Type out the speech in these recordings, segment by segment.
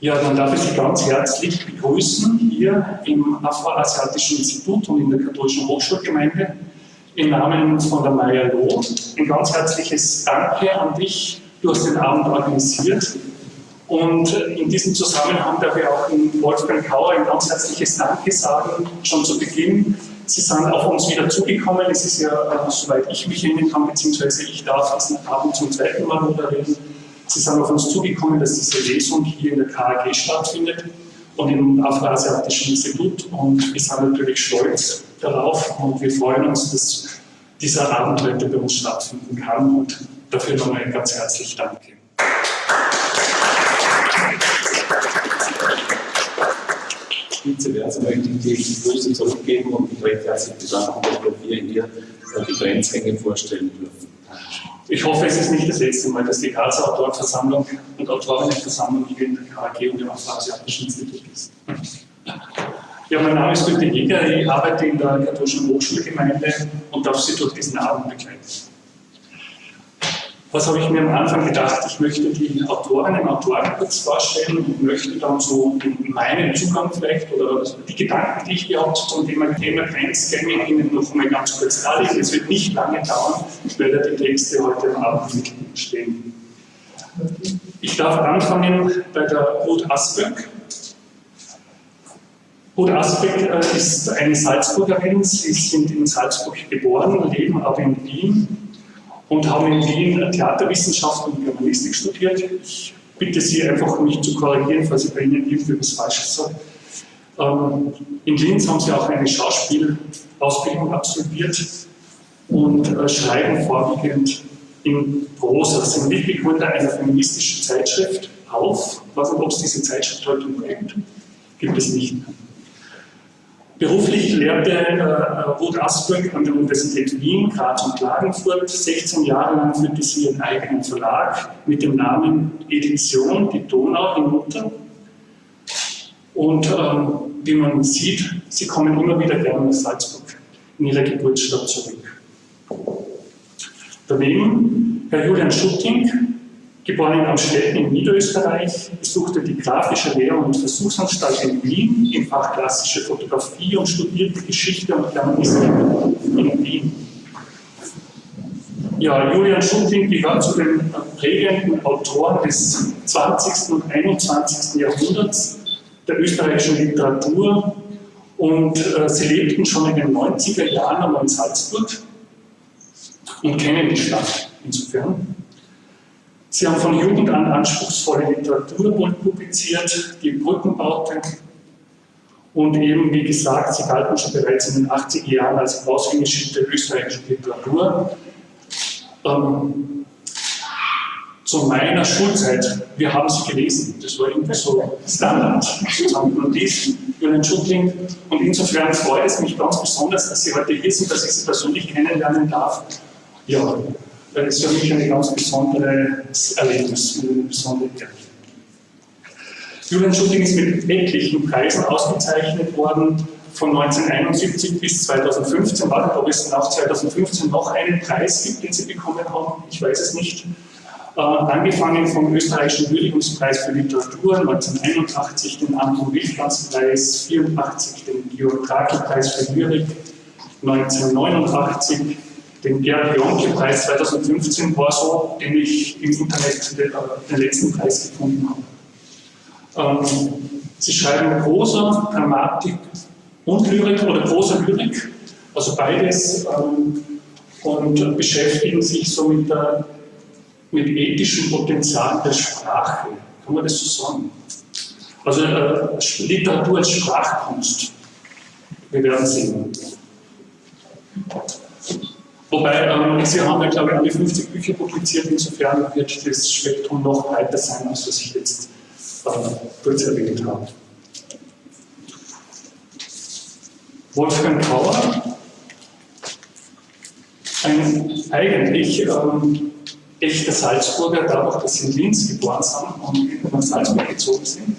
Ja, dann darf ich Sie ganz herzlich begrüßen hier im Afroasiatischen Institut und in der Katholischen Hochschulgemeinde im Namen von der Maya Loh. Ein ganz herzliches Danke an dich. Du hast den Abend organisiert. Und in diesem Zusammenhang darf ich auch Wolfgang Kauer ein ganz herzliches Danke sagen, schon zu Beginn. Sie sind auf uns wieder zugekommen. Es ist ja, äh, soweit ich mich erinnern kann, beziehungsweise ich darf diesen Abend zum zweiten Mal moderieren. Sie sind auf uns zugekommen, dass diese Lesung hier in der KAG stattfindet und im Afroasiatischen Institut. Und wir sind natürlich stolz darauf und wir freuen uns, dass dieser Abend heute bei uns stattfinden kann. Und dafür nochmal ganz herzlich Danke. Vize möchte ich die Grüße zurückgeben und mich recht herzlich bedanken, dass wir hier die Grenzhänge vorstellen dürfen. Ich hoffe, es ist nicht das letzte Mal, dass die Grazer Autorenversammlung und Autorinnenversammlung hier in der KAG und im Afroasiatischen Institut ist. Ja, mein Name ist Günther Jäger, ich arbeite in der katholischen Hochschulgemeinde und darf Sie durch diesen Abend begleiten. Was habe ich mir am Anfang gedacht? Ich möchte die Autorinnen und Autoren kurz vorstellen und möchte dann so meinen Zugang vielleicht oder die Gedanken, die ich gehabt zum Thema, Thema Grenzgänge Ihnen noch mal ganz kurz darlegen. Es wird nicht lange dauern, ich werde die Texte heute Abend stehen. Ich darf anfangen bei der Ruth Asböck. Ruth Asbeck äh, ist eine Salzburgerin. Sie sind in Salzburg geboren, leben aber in Wien und haben in Wien Theaterwissenschaft und Germanistik studiert. Ich bitte Sie einfach, mich zu korrigieren, falls ich bei Ihnen irgendwas Falsches sage. Ähm, in Linz haben Sie auch eine Schauspielausbildung absolviert und äh, schreiben vorwiegend in Prosa. Sie sind Mitbegründer einer feministischen Zeitschrift auf. Ich weiß nicht, ob es diese Zeitschrift heute noch gibt. Gibt es nicht mehr. Beruflich lehrte äh, Ruth Asberg an der Universität Wien, Graz und Klagenfurt. 16 Jahre lang führte sie ihren eigenen Verlag mit dem Namen Edition, die Donau hinunter. Und ähm, wie man sieht, sie kommen immer wieder gerne nach Salzburg, in ihre Geburtsstadt zurück. Daneben Herr Julian Schutting, Geboren in Amstetten in Niederösterreich, besuchte die Grafische Lehr- und Versuchsanstalt in Wien im Fach Klassische Fotografie und studierte Geschichte und Germanistik in Wien. Ja, Julian Schutting gehört zu den prägenden Autoren des 20. und 21. Jahrhunderts der österreichischen Literatur und äh, sie lebten schon in den 90er Jahren in Salzburg und kennen die Stadt insofern. Sie haben von Jugend an anspruchsvolle Literatur publiziert, die Brückenbauten. Und eben, wie gesagt, sie galten schon bereits in den 80er Jahren als Aushängeschild der österreichischen Literatur. Ähm, zu meiner Schulzeit, wir haben sie gelesen, das war irgendwie so Standard, sozusagen, man liest Julian Schutling und insofern freut es mich ganz besonders, dass Sie heute hier sind, dass ich Sie persönlich kennenlernen darf. Ja, das ist für mich ein ganz besonderes Erlebnis, eine besondere Ehre. Julian Schutting ist mit etlichen Preisen ausgezeichnet worden, von 1971 bis 2015. Warte, ob es nach 2015 noch einen Preis gibt, den Sie bekommen haben, ich weiß es nicht. Äh, angefangen vom österreichischen Würdigungspreis für Literatur 1981, den Anton Wildplatz-Preis, 1984 den Georg Trakl-Preis für Lyrik, 1989 den Gerd Jonke-Preis 2015 war so, den ich im Internet den, den letzten Preis gefunden habe. Ähm, sie schreiben Prosa, Dramatik und Lyrik oder Prosa Lyrik, also beides, ähm, und beschäftigen sich so mit, der, mit ethischem Potenzial der Sprache. Kann man das so sagen? Also äh, Literatur als Sprachkunst. Wir werden sehen. Wobei, ähm, Sie haben ja, glaube ich, alle 50 Bücher publiziert, insofern wird das Spektrum noch breiter sein, als was ich jetzt äh, kurz erwähnt habe. Wolfgang Kauer, ein eigentlich ähm, echter Salzburger, dadurch, dass sie in Linz geboren sind und nach Salzburg gezogen sind.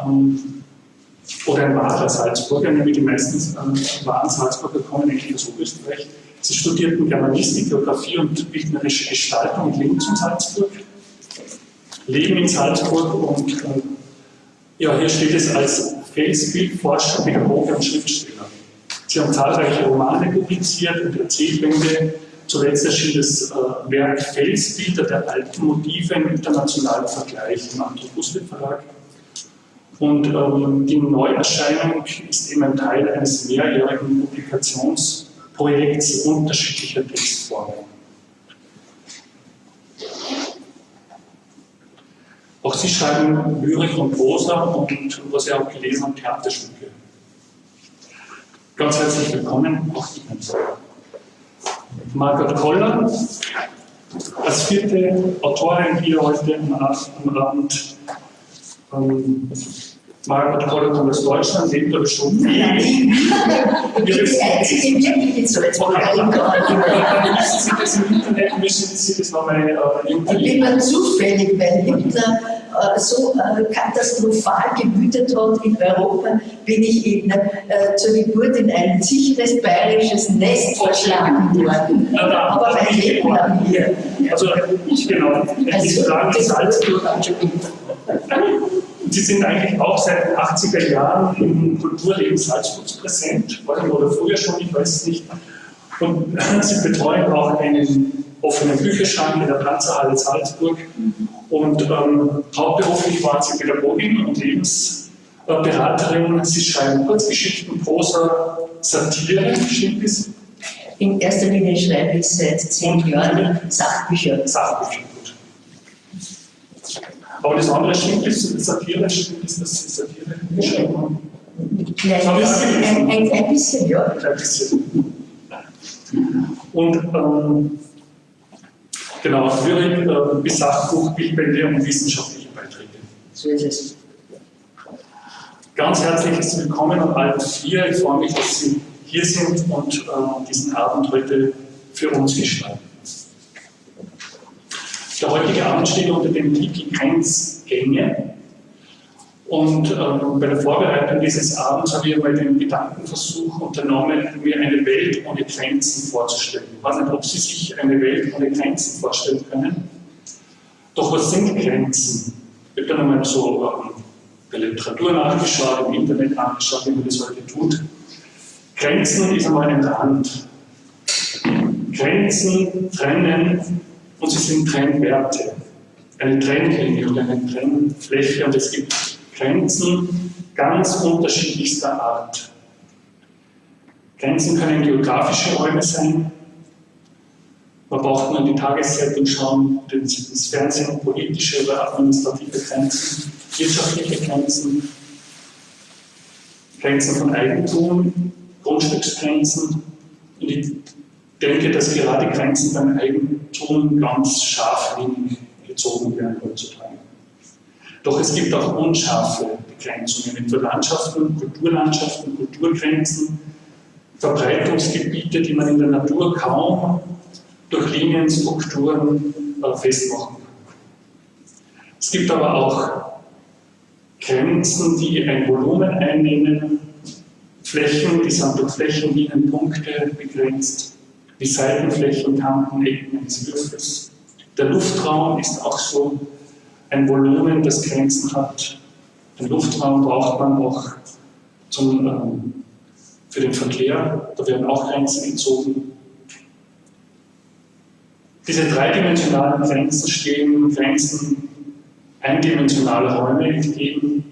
Ähm, oder ein wahrer Salzburger, nämlich die meisten äh, wahren Salzburger kommen eigentlich aus Oberösterreich. Sie studierten Germanistik, Geografie und bildnerische Gestaltung in Linz und Salzburg, leben in Salzburg und äh, Ja, hier steht es als Felsbildforscher, Pädagoge und Schriftsteller. Sie haben zahlreiche Romane publiziert und Erzählbände. Zuletzt erschien das äh, Werk Felsbilder der alten Motive im internationalen Vergleich im Anthropuslit Verlag. Und ähm, die Neuerscheinung ist eben ein Teil eines mehrjährigen Publikationsprojekts unterschiedlicher Textformen. Auch sie schreiben Lyrik und Prosa und, was Sie auch gelesen haben, Theaterstücke. Ganz herzlich willkommen, auch Ihnen. Margot Koller, als vierte Autorin hier heute am Abend. Ähm, Margot Koller kommt aus Deutschland, lebt aber schon. Nein, ich. Müssen Sie das im Internet, müssen Sie das nochmal äh, Ich bin mir zufällig, weil Hitler äh, so äh, katastrophal gewütet hat in Europa, bin ich in, äh, zur Geburt in ein sicheres bayerisches Nest verschlagen worden. Aber mein Leben lang hier. Also, genau, Also, die Frage das Salzburg. Entschuldigung. Sie sind eigentlich auch seit den 80er Jahren im Kulturleben Salzburgs präsent, waren oder früher schon, ich weiß es nicht. Und Sie betreuen auch einen offenen Bücherschrank in der Panzerhalle Salzburg. Und ähm, hauptberuflich waren Sie Pädagogin und Lebensberaterin. Sie schreiben Kurzgeschichten, Prosa, Satire, stimmt es? In erster Linie schreibe ich seit zehn Und- Jahren Sachbücher. Sachbücher. Aber das andere stimmt ist, Satire, stimmt ist, dass Sie Satire geschrieben haben? Klein bisschen, ein, ein klein bisschen, ja. Ein bisschen. Und ähm, genau, Lyrik, äh, bis Sachbuch, Bildbände und wissenschaftliche Beiträge. So ist es. Ganz herzliches Willkommen an alle vier. Ich freue mich, dass Sie hier sind und äh, diesen Abend heute für uns gestalten. Der heutige Abend steht unter dem Titel Grenzgänge. Und ähm, bei der Vorbereitung dieses Abends habe ich einmal den Gedankenversuch unternommen, mir eine Welt ohne Grenzen vorzustellen. Ich weiß nicht, ob Sie sich eine Welt ohne Grenzen vorstellen können. Doch was sind Grenzen? Ich habe dann einmal so ähm, der Literatur nachgeschaut, im Internet nachgeschaut, wie man das heute tut. Grenzen ist einmal ein Rand. Grenzen trennen und sie sind Trennwerte. Eine Trennlinie oder eine Trennfläche und es gibt Grenzen ganz unterschiedlichster Art. Grenzen können geografische Räume sein. Man braucht nur in die Tageszeitung schauen, das Fernsehen, politische oder administrative Grenzen, wirtschaftliche Grenzen, Grenzen von Eigentum, Grundstücksgrenzen. Und ich denke, dass gerade Grenzen beim Eigentum ganz scharflinig gezogen werden heutzutage. Doch es gibt auch unscharfe Begrenzungen, etwa Landschaften, Kulturlandschaften, Kulturgrenzen, Verbreitungsgebiete, die man in der Natur kaum durch Linien, Strukturen äh, festmachen kann. Es gibt aber auch Grenzen, die ein Volumen einnehmen, Flächen, die sind durch Flächenlinienpunkte begrenzt, wie Seitenflächen, Kanten, Ecken eines Würfels. Der Luftraum ist auch so ein Volumen, das Grenzen hat. Den Luftraum braucht man auch zum, ähm, für den Verkehr, da werden auch Grenzen gezogen. Diese dreidimensionalen Grenzen stehen Grenzen eindimensionaler Räume entgegen.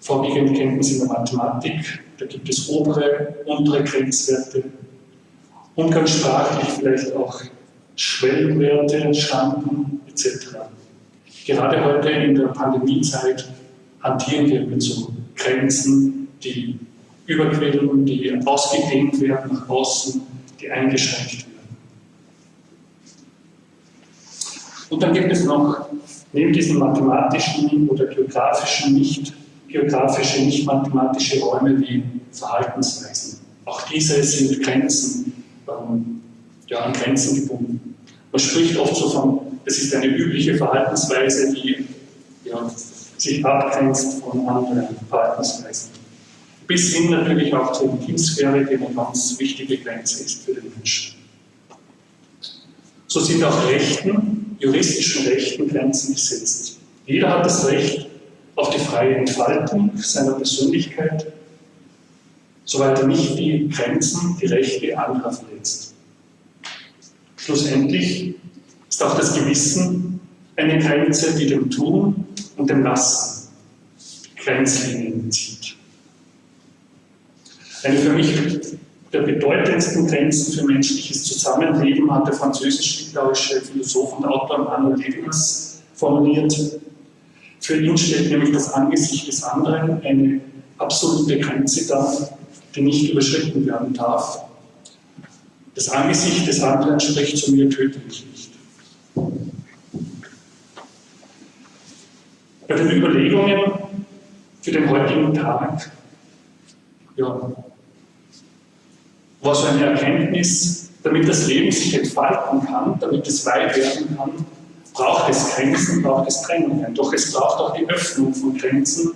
Vorwiegend kennen Sie in der Mathematik, da gibt es obere, untere Grenzwerte. Umgangssprachlich vielleicht auch Schwellenwerte, Schranken etc. Gerade heute in der Pandemiezeit hantieren wir mit so Grenzen, die überquellen, die ausgedehnt werden nach außen, die eingeschränkt werden. Und dann gibt es noch neben diesen mathematischen oder geografischen, nicht geografische, nicht mathematische Räume wie Verhaltensweisen. Auch diese sind Grenzen, ähm, ja, an Grenzen gebunden. Man spricht oft so von, es ist eine übliche Verhaltensweise, die ja, sich abgrenzt von anderen Verhaltensweisen. Bis hin natürlich auch zur Intimsphäre, die eine ganz wichtige Grenze ist für den Menschen. So sind auch Rechten, juristischen Rechten Grenzen gesetzt. Jeder hat das Recht, auf die freie Entfaltung seiner Persönlichkeit, soweit er nicht die Grenzen, die Rechte anderer verletzt. Schlussendlich ist auch das Gewissen eine Grenze, die dem Tun und dem Lassen Grenzlinien zieht. Eine für mich der bedeutendsten Grenzen für menschliches Zusammenleben hat der französisch-litauische Philosoph und Autor Manuel Levinas formuliert. Für ihn stellt nämlich das Angesicht des anderen eine absolute Grenze dar, die nicht überschritten werden darf. Das Angesicht des anderen spricht zu mir, töte mich nicht. Bei den Überlegungen für den heutigen Tag, ja, war so eine Erkenntnis, damit das Leben sich entfalten kann, damit es weit werden kann, braucht es Grenzen, braucht es Trennungen. Doch es braucht auch die Öffnung von Grenzen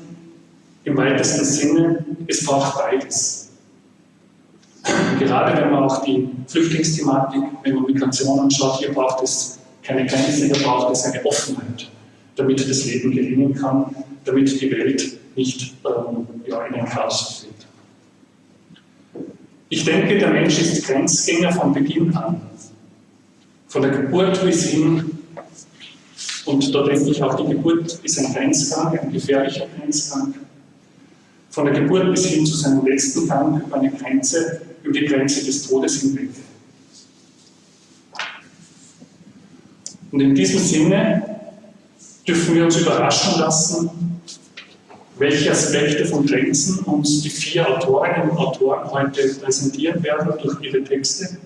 im weitesten Sinne. Es braucht beides. Gerade wenn man auch die Flüchtlingsthematik, wenn man Migration anschaut, hier braucht es keine Grenze, hier braucht es eine Offenheit, damit das Leben gelingen kann, damit die Welt nicht ähm, ja, in ein Chaos fällt. Ich denke, der Mensch ist Grenzgänger von Beginn an. Von der Geburt bis hin, und da denke ich auch, die Geburt ist ein Grenzgang, ein gefährlicher Grenzgang. Von der Geburt bis hin zu seinem letzten Gang über eine Grenze, über die Grenze des Todes hinweg. Und in diesem Sinne dürfen wir uns überraschen lassen, welche Aspekte von Grenzen uns die vier Autorinnen und Autoren heute präsentieren werden durch ihre Texte.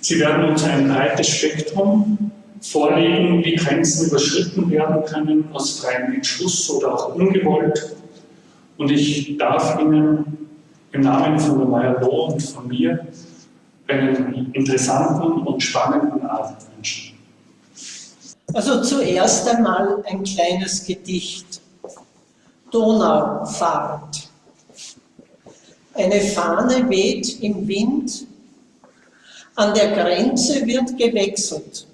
Sie werden uns ein breites Spektrum vorlegen, wie Grenzen überschritten werden können, aus freiem Entschluss oder auch ungewollt. Und ich darf Ihnen im Namen von der Meyer Loh und von mir einen interessanten und spannenden Abend wünschen. Also zuerst einmal ein kleines Gedicht Donaufahrt. Eine Fahne weht im Wind, an der Grenze wird gewechselt.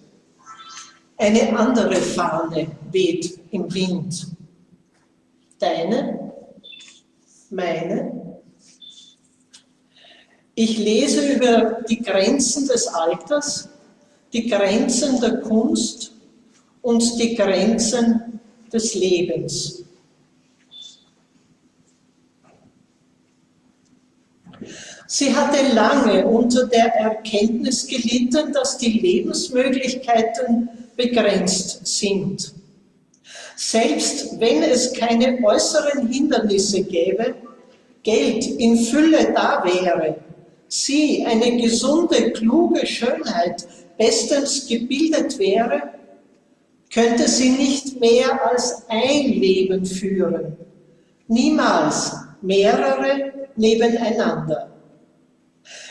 Eine andere Fahne weht im Wind. Deine? Meine? Ich lese über die Grenzen des Alters, die Grenzen der Kunst und die Grenzen des Lebens. Sie hatte lange unter der Erkenntnis gelitten, dass die Lebensmöglichkeiten begrenzt sind. Selbst wenn es keine äußeren Hindernisse gäbe, Geld in Fülle da wäre, sie, eine gesunde, kluge Schönheit, bestens gebildet wäre, könnte sie nicht mehr als ein Leben führen, niemals mehrere nebeneinander.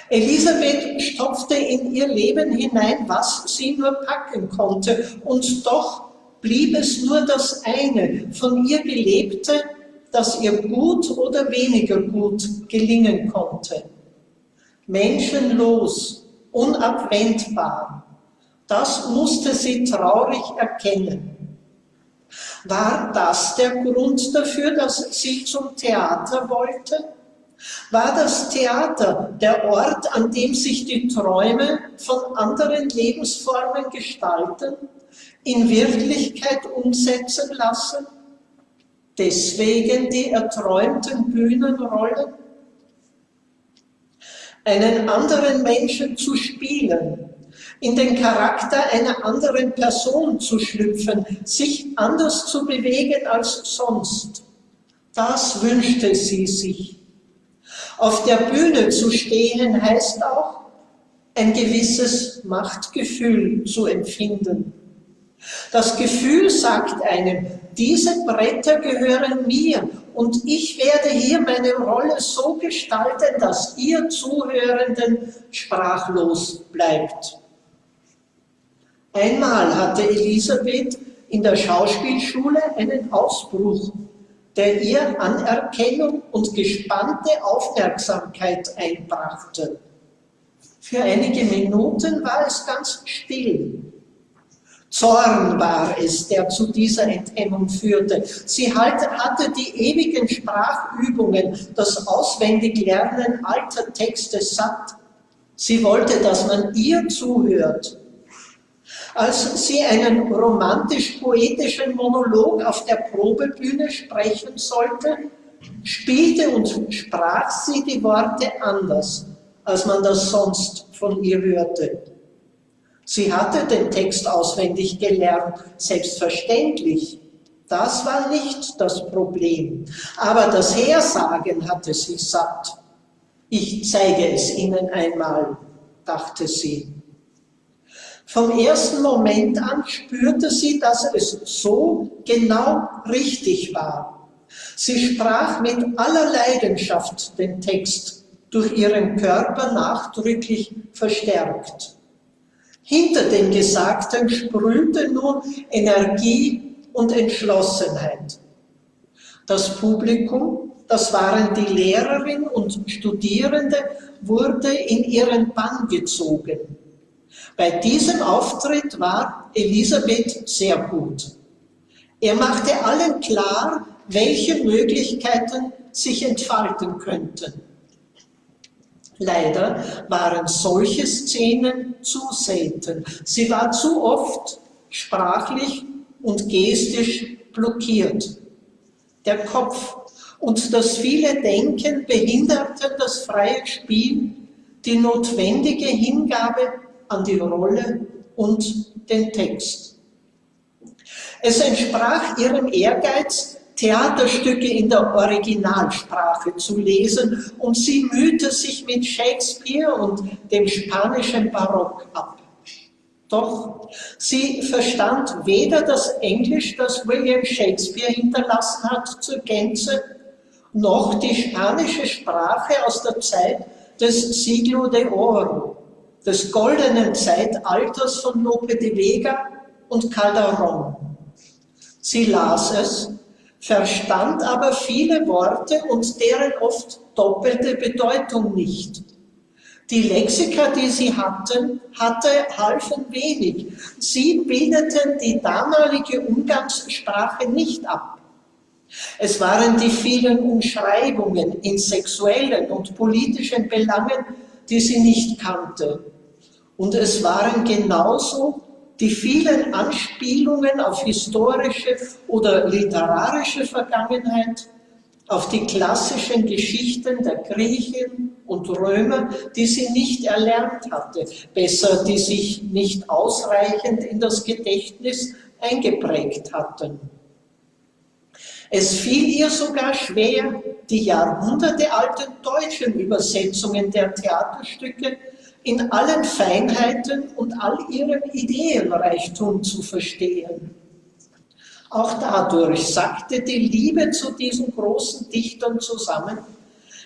Elisabeth stopfte in ihr Leben hinein, was sie nur packen konnte, und doch blieb es nur das eine, von ihr Gelebte, das ihr gut oder weniger gut gelingen konnte. Menschenlos, unabwendbar, das musste sie traurig erkennen. War das der Grund dafür, dass sie zum Theater wollte? War das Theater der Ort, an dem sich die Träume von anderen Lebensformen gestalten, in Wirklichkeit umsetzen lassen? Deswegen die erträumten Bühnenrollen? Einen anderen Menschen zu spielen, in den Charakter einer anderen Person zu schlüpfen, sich anders zu bewegen als sonst. Das wünschte sie sich. Auf der Bühne zu stehen heißt auch, ein gewisses Machtgefühl zu empfinden. Das Gefühl sagt einem, diese Bretter gehören mir und ich werde hier meine Rolle so gestalten, dass ihr Zuhörenden sprachlos bleibt. Einmal hatte Elisabeth in der Schauspielschule einen Ausbruch der ihr Anerkennung und gespannte Aufmerksamkeit einbrachte. Für einige Minuten war es ganz still. Zorn war es, der zu dieser Enthemmung führte. Sie hatte die ewigen Sprachübungen, das Auswendiglernen alter Texte satt. Sie wollte, dass man ihr zuhört. Als sie einen romantisch-poetischen Monolog auf der Probebühne sprechen sollte, spielte und sprach sie die Worte anders, als man das sonst von ihr hörte. Sie hatte den Text auswendig gelernt, selbstverständlich. Das war nicht das Problem. Aber das Hersagen hatte sie satt. Ich zeige es Ihnen einmal, dachte sie. Vom ersten Moment an spürte sie, dass es so genau richtig war. Sie sprach mit aller Leidenschaft den Text, durch ihren Körper nachdrücklich verstärkt. Hinter dem Gesagten sprühte nun Energie und Entschlossenheit. Das Publikum, das waren die Lehrerin und Studierende, wurde in ihren Bann gezogen. Bei diesem Auftritt war Elisabeth sehr gut. Er machte allen klar, welche Möglichkeiten sich entfalten könnten. Leider waren solche Szenen zu selten. Sie war zu oft sprachlich und gestisch blockiert. Der Kopf und das viele Denken behinderten das freie Spiel, die notwendige Hingabe an die Rolle und den Text. Es entsprach ihrem Ehrgeiz, Theaterstücke in der Originalsprache zu lesen und sie mühte sich mit Shakespeare und dem spanischen Barock ab. Doch sie verstand weder das Englisch, das William Shakespeare hinterlassen hat, zur Gänze, noch die spanische Sprache aus der Zeit des Siglo de Oro, des goldenen Zeitalters von Lope de Vega und Calderon. Sie las es verstand aber viele Worte und deren oft doppelte Bedeutung nicht. Die Lexika, die sie hatten, hatte, halfen wenig. Sie bildeten die damalige Umgangssprache nicht ab. Es waren die vielen Umschreibungen in sexuellen und politischen Belangen, die sie nicht kannte. Und es waren genauso die vielen Anspielungen auf historische oder literarische Vergangenheit, auf die klassischen Geschichten der Griechen und Römer, die sie nicht erlernt hatte, besser, die sich nicht ausreichend in das Gedächtnis eingeprägt hatten. Es fiel ihr sogar schwer, die jahrhundertealten deutschen Übersetzungen der Theaterstücke in allen Feinheiten und all ihrem Ideenreichtum zu verstehen. Auch dadurch sackte die Liebe zu diesen großen Dichtern zusammen,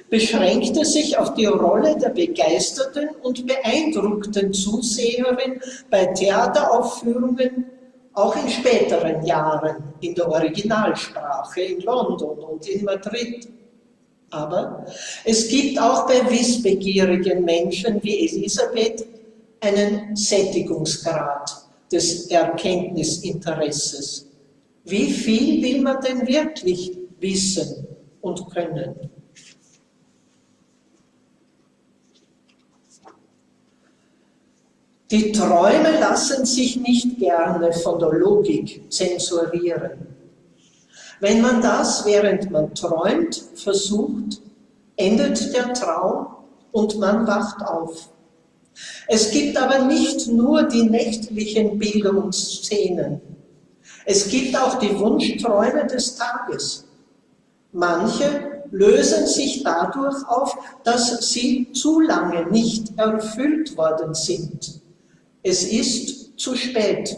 beschränkte sich auf die Rolle der begeisterten und beeindruckten Zuseherin bei Theateraufführungen, auch in späteren Jahren in der Originalsprache in London und in Madrid. Aber es gibt auch bei wissbegierigen Menschen wie Elisabeth einen Sättigungsgrad des Erkenntnisinteresses. Wie viel will man denn wirklich wissen und können? Die Träume lassen sich nicht gerne von der Logik zensurieren. Wenn man das, während man träumt, versucht, endet der Traum und man wacht auf. Es gibt aber nicht nur die nächtlichen Bilder und Szenen. Es gibt auch die Wunschträume des Tages. Manche lösen sich dadurch auf, dass sie zu lange nicht erfüllt worden sind. Es ist zu spät.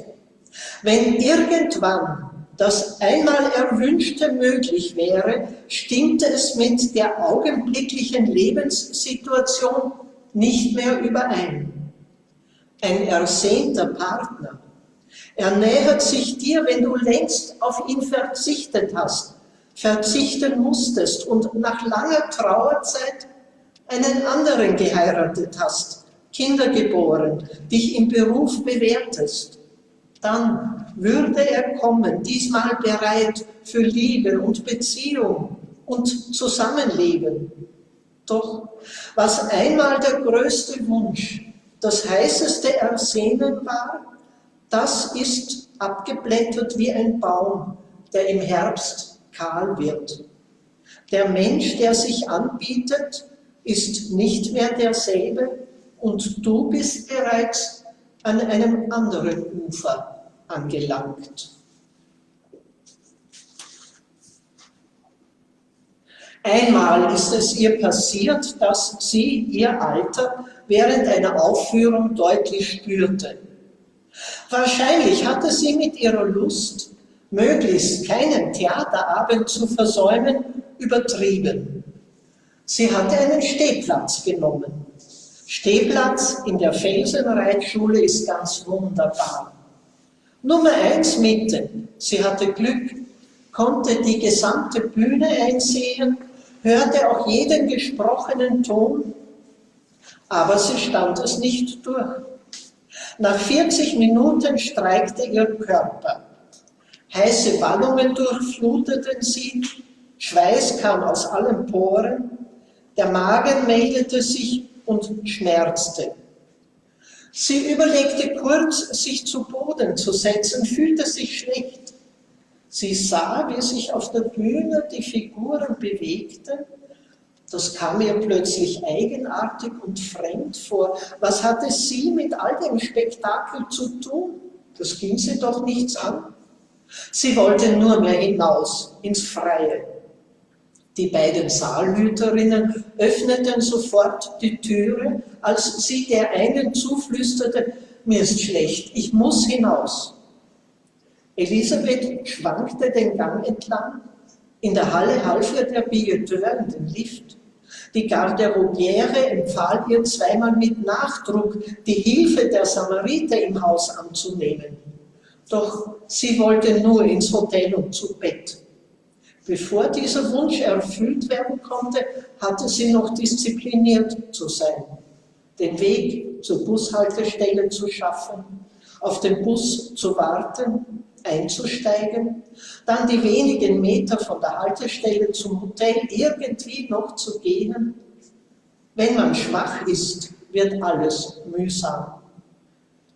Wenn irgendwann das einmal Erwünschte möglich wäre, stimmte es mit der augenblicklichen Lebenssituation nicht mehr überein. Ein ersehnter Partner. Er nähert sich dir, wenn du längst auf ihn verzichtet hast, verzichten musstest und nach langer Trauerzeit einen anderen geheiratet hast, Kinder geboren, dich im Beruf bewährtest. Dann würde er kommen, diesmal bereit für Liebe und Beziehung und Zusammenleben. Doch was einmal der größte Wunsch, das heißeste Ersehnen war, das ist abgeblättert wie ein Baum, der im Herbst kahl wird. Der Mensch, der sich anbietet, ist nicht mehr derselbe und du bist bereits an einem anderen Ufer angelangt. Einmal ist es ihr passiert, dass sie ihr Alter während einer Aufführung deutlich spürte. Wahrscheinlich hatte sie mit ihrer Lust, möglichst keinen Theaterabend zu versäumen, übertrieben. Sie hatte einen Stehplatz genommen. Stehplatz in der Felsenreitschule ist ganz wunderbar. Nummer eins Mitte. Sie hatte Glück, konnte die gesamte Bühne einsehen, hörte auch jeden gesprochenen Ton, aber sie stand es nicht durch. Nach 40 Minuten streikte ihr Körper. Heiße Ballungen durchfluteten sie, Schweiß kam aus allen Poren, der Magen meldete sich und schmerzte. Sie überlegte kurz, sich zu Boden zu setzen, fühlte sich schlecht. Sie sah, wie sich auf der Bühne die Figuren bewegten. Das kam ihr plötzlich eigenartig und fremd vor. Was hatte sie mit all dem Spektakel zu tun? Das ging sie doch nichts an. Sie wollte nur mehr hinaus, ins Freie. Die beiden Saalhüterinnen öffneten sofort die Türe, als sie der einen zuflüsterte, mir ist schlecht, ich muss hinaus. Elisabeth schwankte den Gang entlang. In der Halle half ihr der Billeteur in den Lift. Die Garderobiere empfahl ihr zweimal mit Nachdruck, die Hilfe der Samariter im Haus anzunehmen. Doch sie wollte nur ins Hotel und zu Bett. Bevor dieser Wunsch erfüllt werden konnte, hatte sie noch diszipliniert zu sein, den Weg zur Bushaltestelle zu schaffen, auf den Bus zu warten einzusteigen, dann die wenigen Meter von der Haltestelle zum Hotel irgendwie noch zu gehen. Wenn man schwach ist, wird alles mühsam.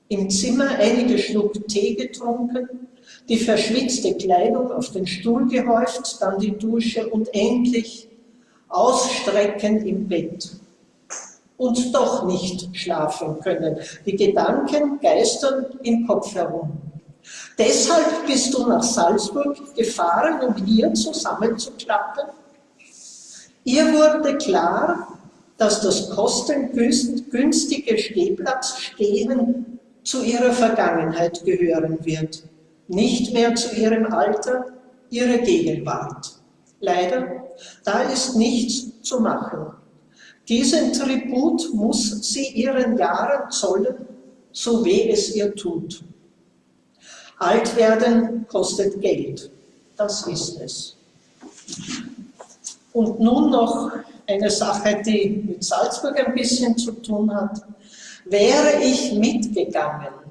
Im Zimmer einige Schluck Tee getrunken, die verschwitzte Kleidung auf den Stuhl gehäuft, dann die Dusche und endlich ausstrecken im Bett. Und doch nicht schlafen können. Die Gedanken geistern im Kopf herum. Deshalb bist du nach Salzburg gefahren, um hier zusammenzuklappen. Ihr wurde klar, dass das kostengünstige Stehplatzstehen zu ihrer Vergangenheit gehören wird, nicht mehr zu ihrem Alter, ihrer Gegenwart. Leider, da ist nichts zu machen. Diesen Tribut muss sie ihren Jahren zollen, so weh es ihr tut. Alt werden kostet Geld, das ist es. Und nun noch eine Sache, die mit Salzburg ein bisschen zu tun hat. Wäre ich mitgegangen?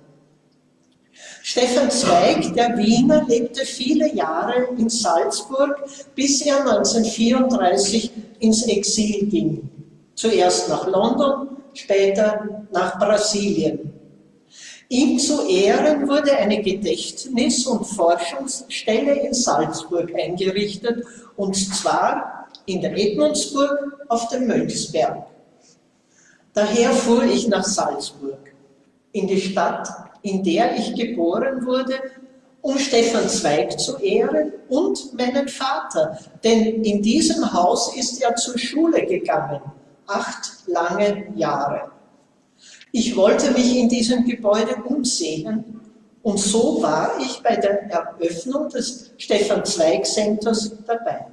Stefan Zweig, der Wiener, lebte viele Jahre in Salzburg, bis er 1934 ins Exil ging. Zuerst nach London, später nach Brasilien. Ihm zu Ehren wurde eine Gedächtnis- und Forschungsstelle in Salzburg eingerichtet, und zwar in der Edmundsburg auf dem Mönchsberg. Daher fuhr ich nach Salzburg, in die Stadt, in der ich geboren wurde, um Stefan Zweig zu ehren und meinen Vater, denn in diesem Haus ist er zur Schule gegangen, acht lange Jahre. Ich wollte mich in diesem Gebäude umsehen und so war ich bei der Eröffnung des Stefan Zweig Centers dabei.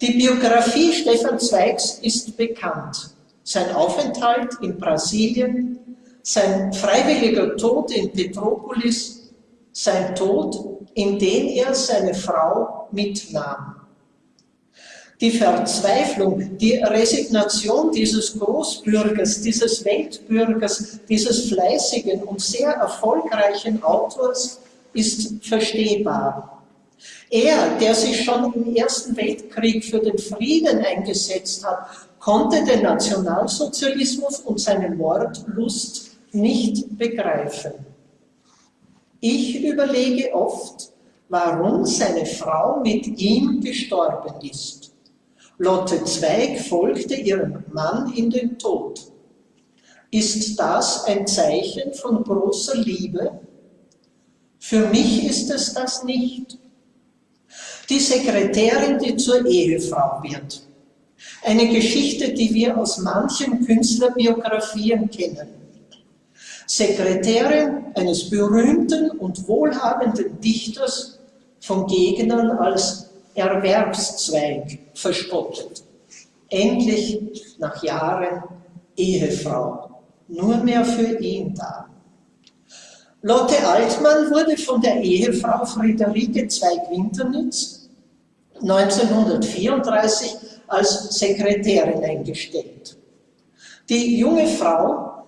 Die Biografie Stefan Zweigs ist bekannt. Sein Aufenthalt in Brasilien, sein freiwilliger Tod in Petropolis, sein Tod, in den er seine Frau mitnahm. die Verzweiflung, die Resignation dieses Großbürgers, dieses Weltbürgers, dieses fleißigen und sehr erfolgreichen Autors ist verstehbar. Er, der sich schon im Ersten Weltkrieg für den Frieden eingesetzt hat, konnte den Nationalsozialismus und seine Mordlust nicht begreifen. Ich überlege oft, warum seine Frau mit ihm gestorben ist. Lotte Zweig folgte ihrem Mann in den Tod. Ist das ein Zeichen von großer Liebe? Für mich ist es das nicht. Die Sekretärin, die zur Ehefrau wird. Eine Geschichte, die wir aus manchen Künstlerbiografien kennen. Sekretärin eines berühmten und wohlhabenden Dichters von Gegnern als Erwerbszweig verspottet. Endlich nach Jahren Ehefrau, nur mehr für ihn da. Lotte Altmann wurde von der Ehefrau Friederike Zweig-Winternitz 1934 als Sekretärin eingestellt. Die junge Frau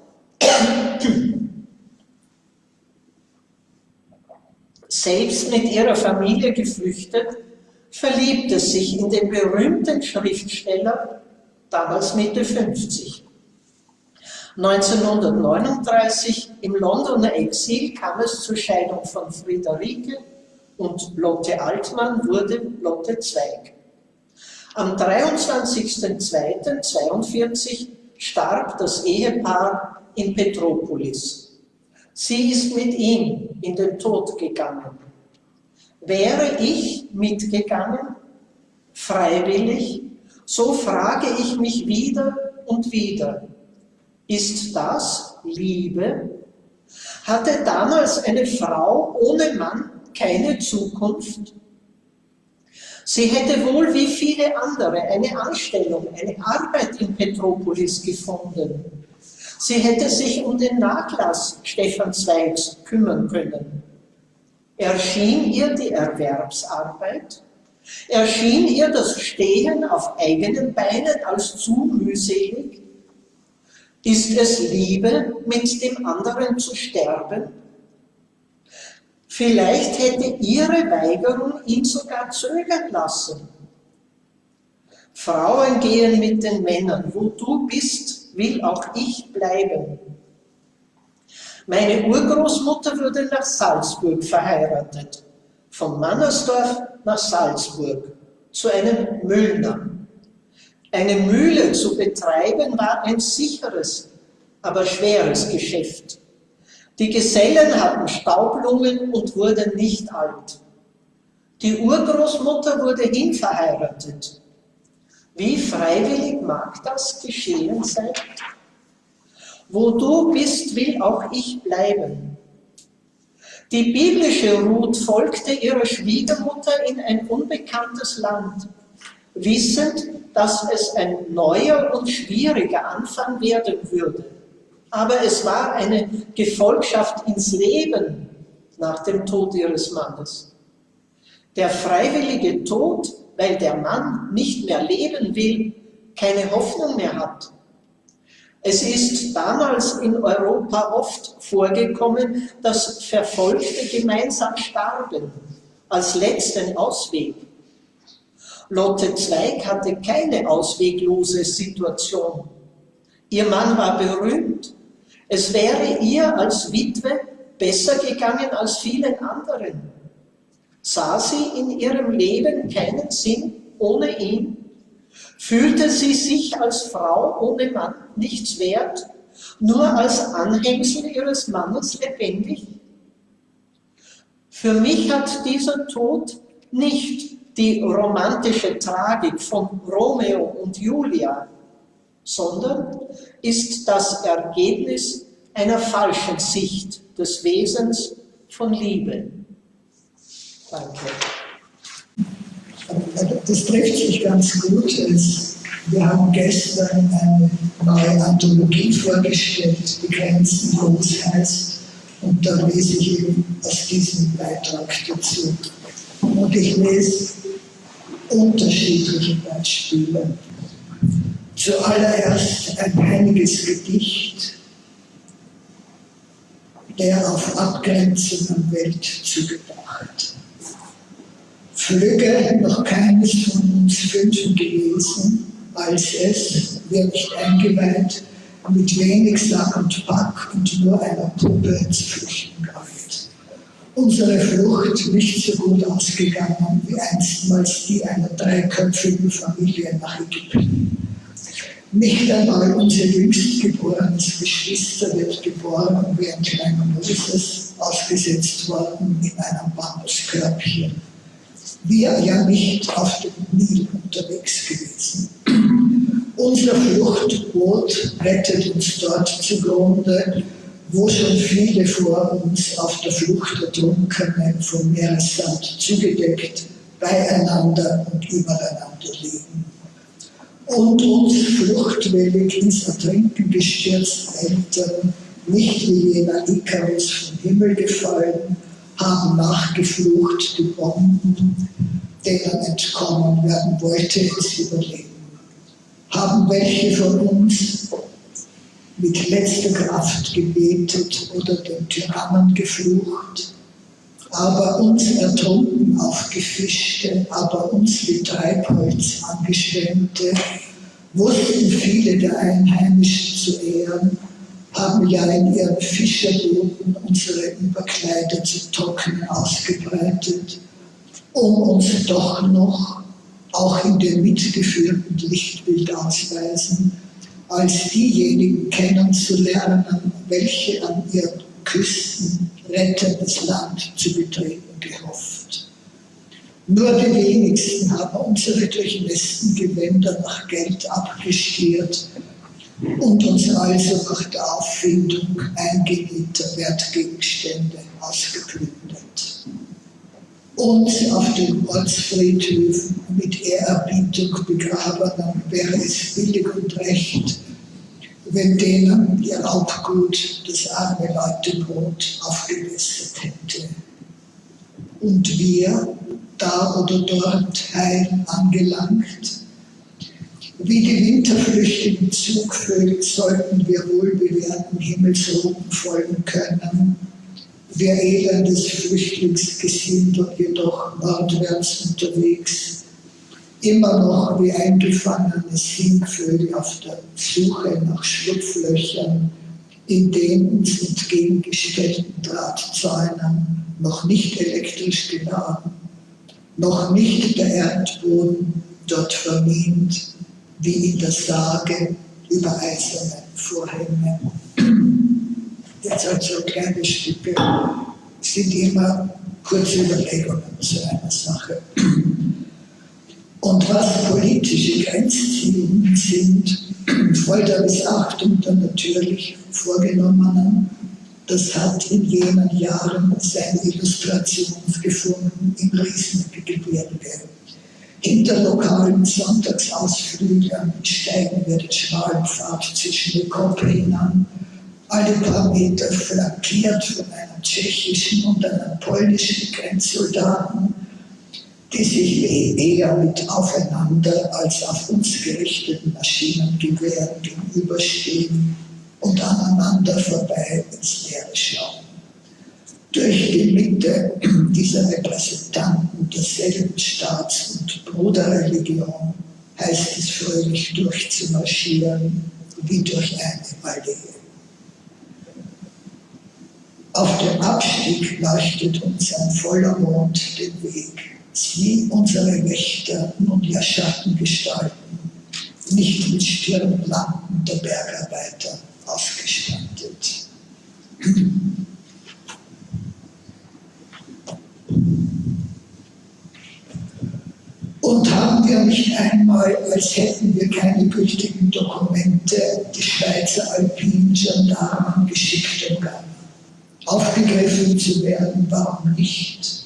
selbst mit ihrer Familie geflüchtet, verliebte sich in den berühmten Schriftsteller, damals Mitte 50. 1939 im Londoner Exil kam es zur Scheidung von Friederike und Lotte Altmann wurde Lotte Zweig. Am 23.02.42 starb das Ehepaar in Petropolis. Sie ist mit ihm in den Tod gegangen. Wäre ich mitgegangen, freiwillig, so frage ich mich wieder und wieder, ist das Liebe? Hatte damals eine Frau ohne Mann keine Zukunft? Sie hätte wohl wie viele andere eine Anstellung, eine Arbeit in Petropolis gefunden. Sie hätte sich um den Nachlass Stefan Zweigs kümmern können. Erschien ihr die Erwerbsarbeit? Erschien ihr das Stehen auf eigenen Beinen als zu mühselig? Ist es Liebe, mit dem anderen zu sterben? Vielleicht hätte ihre Weigerung ihn sogar zögern lassen. Frauen gehen mit den Männern, wo du bist, will auch ich bleiben. Meine Urgroßmutter wurde nach Salzburg verheiratet, von Mannersdorf nach Salzburg, zu einem Müllner. Eine Mühle zu betreiben war ein sicheres, aber schweres Geschäft. Die Gesellen hatten Staublungen und wurden nicht alt. Die Urgroßmutter wurde hinverheiratet. Wie freiwillig mag das geschehen sein? Wo du bist, will auch ich bleiben. Die biblische Ruth folgte ihrer Schwiegermutter in ein unbekanntes Land, wissend, dass es ein neuer und schwieriger Anfang werden würde. Aber es war eine Gefolgschaft ins Leben nach dem Tod ihres Mannes. Der freiwillige Tod, weil der Mann nicht mehr leben will, keine Hoffnung mehr hat, es ist damals in Europa oft vorgekommen, dass Verfolgte gemeinsam starben, als letzten Ausweg. Lotte Zweig hatte keine ausweglose Situation. Ihr Mann war berühmt. Es wäre ihr als Witwe besser gegangen als vielen anderen. Sah sie in ihrem Leben keinen Sinn ohne ihn? Fühlte sie sich als Frau ohne Mann nichts wert, nur als Anhängsel ihres Mannes lebendig? Für mich hat dieser Tod nicht die romantische Tragik von Romeo und Julia, sondern ist das Ergebnis einer falschen Sicht des Wesens von Liebe. Danke. Das trifft sich ganz gut. Wir haben gestern eine neue Anthologie vorgestellt, die Grenzen groß heißt. Und da lese ich eben aus diesem Beitrag dazu. Und ich lese unterschiedliche Beispiele. Zuallererst ein einiges Gedicht, der auf Abgrenzung an Welt zugebracht. Flügge noch keines von uns Fünfen gewesen, als es, wer nicht eingeweiht, mit wenig Sack und Pack und nur einer Puppe zu flüchten galt. Unsere Flucht nicht so gut ausgegangen wie einstmals die einer dreiköpfigen Familie nach Ägypten. Nicht einmal unser jüngstgeborenes Geschwister wird geboren wie ein kleiner Moses ausgesetzt worden in einem Bambuskörbchen. Wir ja nicht auf dem Nil unterwegs gewesen. Unser Fluchtboot rettet uns dort zugrunde, wo schon viele vor uns auf der Flucht ertrunkene vom Meeressand zugedeckt beieinander und übereinander liegen. Und uns fluchtwillig ins Ertrinken gestürzt Eltern, nicht wie jener Ikarus vom Himmel gefallen, haben nachgeflucht die Bomben, denen entkommen werden wollte, es überleben. Haben welche von uns mit letzter Kraft gebetet oder den Tyrannen geflucht, aber uns ertrunken aufgefischte, aber uns wie Treibholz angeschwemmte, wussten viele der Einheimischen zu ehren, haben ja in ihren Fischerbooten unsere Überkleider zu trocknen ausgebreitet, um uns doch noch, auch in dem mitgeführten Lichtbild ausweisen, als diejenigen kennenzulernen, welche an ihren Küsten rettendes Land zu betreten gehofft. Nur die wenigsten haben unsere durchnässten Gewänder nach Geld abgestiert und uns also nach der Auffindung eingenähter Wertgegenstände ausgeplündert. Uns auf den Ortsfriedhöfen mit Ehrerbietung begrabenen wäre es billig und recht, wenn denen ihr Raubgut das arme Leutebrot aufgebessert hätte. Und wir, da oder dort heil angelangt, wie die winterflüchtigen Zugvögel sollten wir wohlbewährten Himmelsroten folgen können, wir elendes Flüchtlingsgesindel jedoch nordwärts unterwegs, immer noch wie eingefangene Singvögel auf der Suche nach Schlupflöchern in den uns entgegengestellten Drahtzäunen, noch nicht elektrisch geladen, noch nicht der Erdboden dort vermint, wie in der Sage über eiserne Vorhänge. Jetzt also kleine Stücke sind immer kurze Überlegungen zu einer Sache. Und was politische Grenzziehungen sind, voll der Missachtung der natürlich vorgenommenen, das hat in jenen Jahren seine Illustration gefunden im Riesengebirge. Hinter lokalen Sonntagsausflügen steigen wir den schmalen Pfad zwischen den Koppeln alle paar Meter flankiert von einem tschechischen und einem polnischen Grenzsoldaten, die sich eher mit aufeinander als auf uns gerichteten Maschinengewehren gegenüberstehen und aneinander vorbei ins Leere schauen. Durch die Mitte dieser Repräsentanten derselben Staats- und Bruderreligion heißt es fröhlich durchzumarschieren wie durch eine Allee. Auf dem Abstieg leuchtet uns ein voller Mond den Weg. Sie, unsere Wächter, nun ja Schattengestalten, nicht mit Stirnlampen der Bergarbeiter ausgestattet. Und haben wir nicht einmal, als hätten wir keine gültigen Dokumente, die Schweizer alpinen Gendarmen geschickt und gar aufgegriffen zu werden, warum nicht?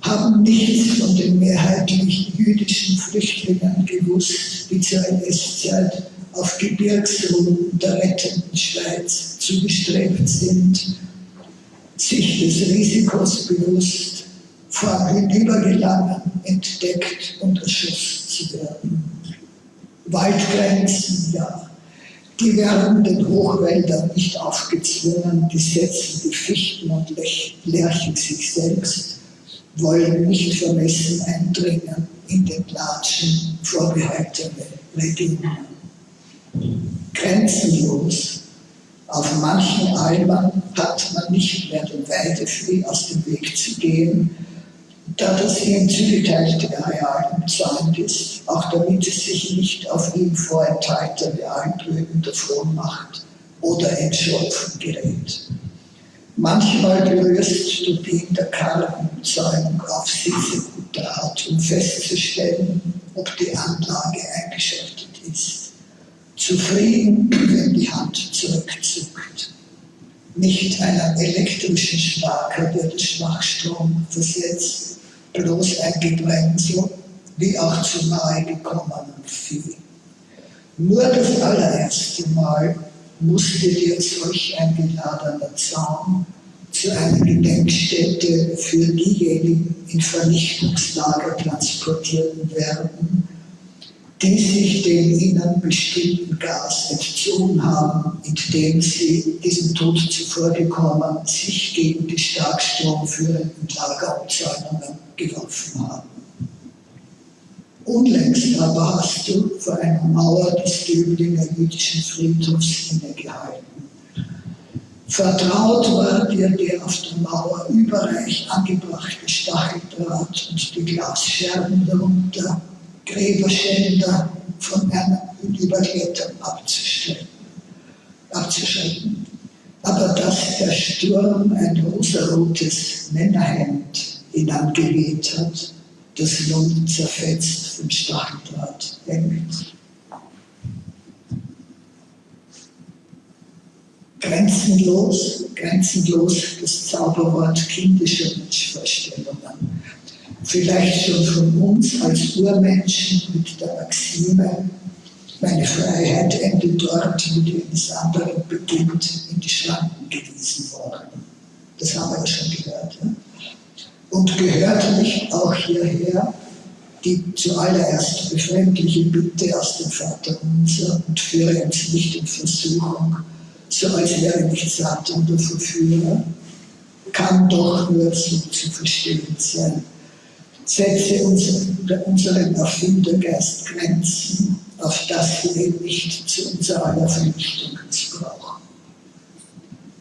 Haben nichts von den mehrheitlich jüdischen Flüchtlingen gewusst, die zur NS-Zeit auf Gebirgsrouten der rettenden Schweiz zugestrebt sind, sich des Risikos bewusst, vor Hinübergelangen entdeckt und erschossen zu werden. Waldgrenzen, ja, die werden den Hochwäldern nicht aufgezwungen, die setzen die Fichten und Lärchen sich selbst, wollen nicht vermessen eindringen in den Latschen vorbehaltene Regionen. Grenzenlos. Auf manchen Almen hat man nicht mehr den Weideflee aus dem Weg zu gehen, da das ihm zugeteilte Areal umzäunt ist, auch damit es sich nicht auf ihm vorenthaltene Almblüten davon macht oder entschlupfen gerät. Manchmal berührst du die in der Karrenumzäunung auf gute Art, um festzustellen, ob die Anlage eingeschaltet ist. Zufrieden, wenn die Hand zurückzuckt. Nicht einen elektrischen Starker, der den Schwachstrom versetzt, bloß ein Gebremsel, wie auch zu nahe gekommenen Vieh. Nur das allererste Mal musste dir solch ein geladener Zaun zu einer Gedenkstätte für diejenigen in Vernichtungslager transportiert werden, die sich dem ihnen bestimmten Gas entzogen haben, indem sie diesem Tod zuvorgekommen sich gegen die starkstromführenden Lagerabzäunungen geworfen haben. Unlängst aber hast du vor einer Mauer des Döblinger jüdischen Friedhofs innegehalten. Vertraut war dir der auf der Mauer überreich angebrachte Stacheldraht und die Glasscherben darunter, Gräberschänder von einem Überklettern abzuschrecken. Aber dass der Sturm ein rosarotes Männerhemd hinangeweht hat, das nun zerfetzt vom Stacheldraht hängt. Grenzenlos, grenzenlos das Zauberwort kindischer Wunschvorstellungen. Vielleicht schon von uns als Urmenschen mit der Maxime, meine Freiheit endet dort, wo die eines anderen beginnt, in die Schranken gewiesen worden. Das haben wir ja schon gehört. Ja? Und gehört nicht auch hierher die zuallererst befremdliche Bitte aus dem Vaterunser und führe uns nicht in Versuchung, so als wäre nicht Satan der Verführer, kann doch nur so zu verstehen sein. Setze unseren Erfindergeist Grenzen, auf das wir nicht zu unserer aller Vernichtung missbrauchen.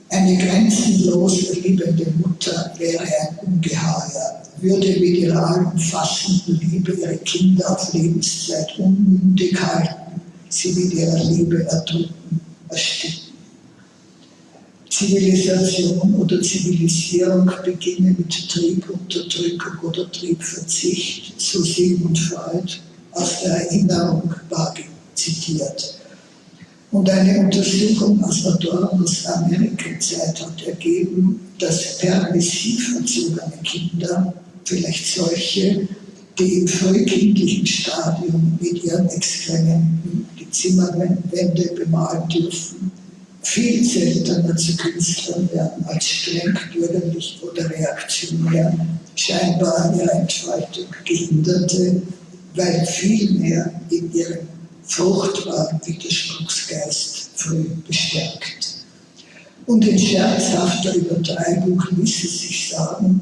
Eine grenzenlos liebende Mutter wäre ein Ungeheuer, würde mit ihrer allumfassenden Liebe ihre Kinder auf Lebenszeit unmündig halten, sie mit ihrer Liebe erdrücken, ersticken. Zivilisation oder Zivilisierung beginne mit Triebunterdrückung oder Triebverzicht, so Sigmund Freud aus der Erinnerung war zitiert. Und eine Untersuchung aus Adornos Amerikazeit hat ergeben, dass permissiv erzogene Kinder, vielleicht solche, die im frühkindlichen Stadium mit ihren Exkrementen die Zimmerwände bemalen dürfen, viel seltener zu Künstlern werden als streng bürgerlich oder reaktionär, scheinbar an ihrer Entfaltung gehinderte, weil viel mehr in ihrem fruchtbaren Widerspruchsgeist früh bestärkt. Und in scherzhafter Übertreibung ließ es sich sagen,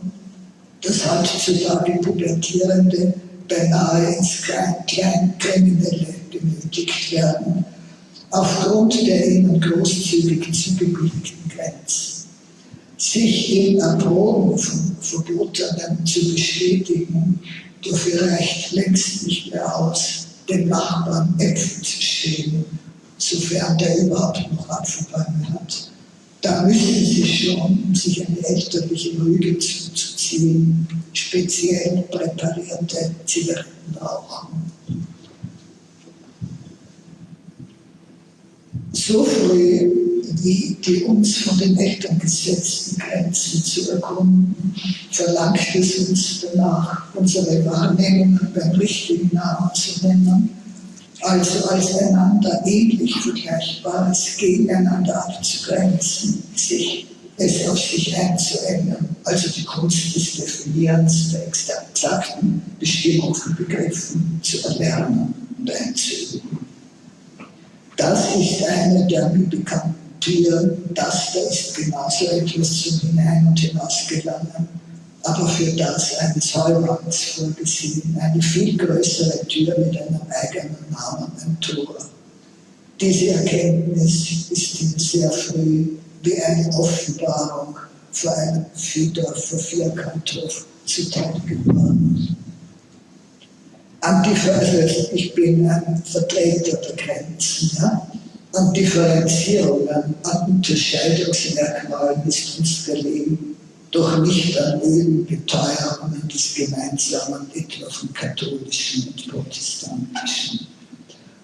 dass heutzutage Pubertierende beinahe ins Kleinkriminelle genötigt werden, aufgrund der ihnen großzügig zugebilligten Grenzen. Sich in Erproben von Verbotenen zu bestätigen, dafür reicht längst nicht mehr aus, dem Nachbarn Äpfel zu stehen, sofern der überhaupt noch Apfelbäume hat. Da müssen sie schon, um sich eine elterliche Rüge zuzuziehen, speziell präparierte Zigaretten rauchen. So früh wie die uns von den Eltern gesetzten Grenzen zu erkunden, verlangt es uns danach, unsere Wahrnehmungen beim richtigen Namen zu nennen, also als einander ähnlich Vergleichbares gegeneinander abzugrenzen, sich es auf sich einzuengen, also die Kunst des Definierens der exakten Bestimmung von Begriffen zu erlernen und einzuüben. Das ist eine der mir bekannten Türen, das da ist genauso etwas zum Hinein- und Hinausgelangen, aber für das eines Heumanns vorgesehen, eine viel größere Tür mit einem eigenen Namen, ein Tor. Diese Erkenntnis ist ihm sehr früh wie eine Offenbarung vor einem Viehdorfer Vierkanthof zuteil geworden. Also ich bin ein Vertreter der Grenzen. Ja? An Differenzierungen, an ist unser Leben doch nicht an Ölbeteuerungen des Gemeinsamen, etwa von katholischen und protestantischen.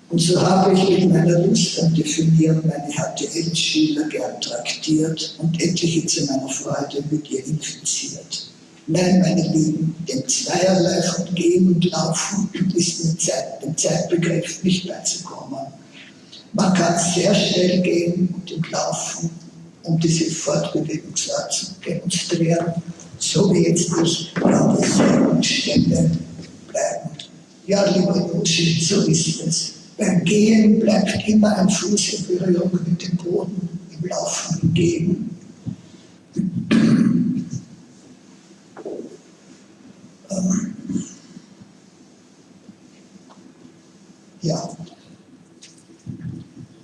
Und so habe ich mit meiner Lust am Definieren meine HTL-Schüler gern traktiert und etliche zu meiner Freude mit ihr infiziert. Nein, meine Lieben, dem Zweierlei Gehen und Laufen ist mit Zeit, dem Zeitbegriff nicht beizukommen. Man kann sehr schnell gehen und laufen, um diese Fortbewegungsart zu demonstrieren, so wie jetzt ich glaube, sehr Stelle bleiben. Ja, lieber Joshi, so ist es. Beim Gehen bleibt immer ein Fuß in Berührung mit dem Boden, im Laufen hingegen. Ähm, ja,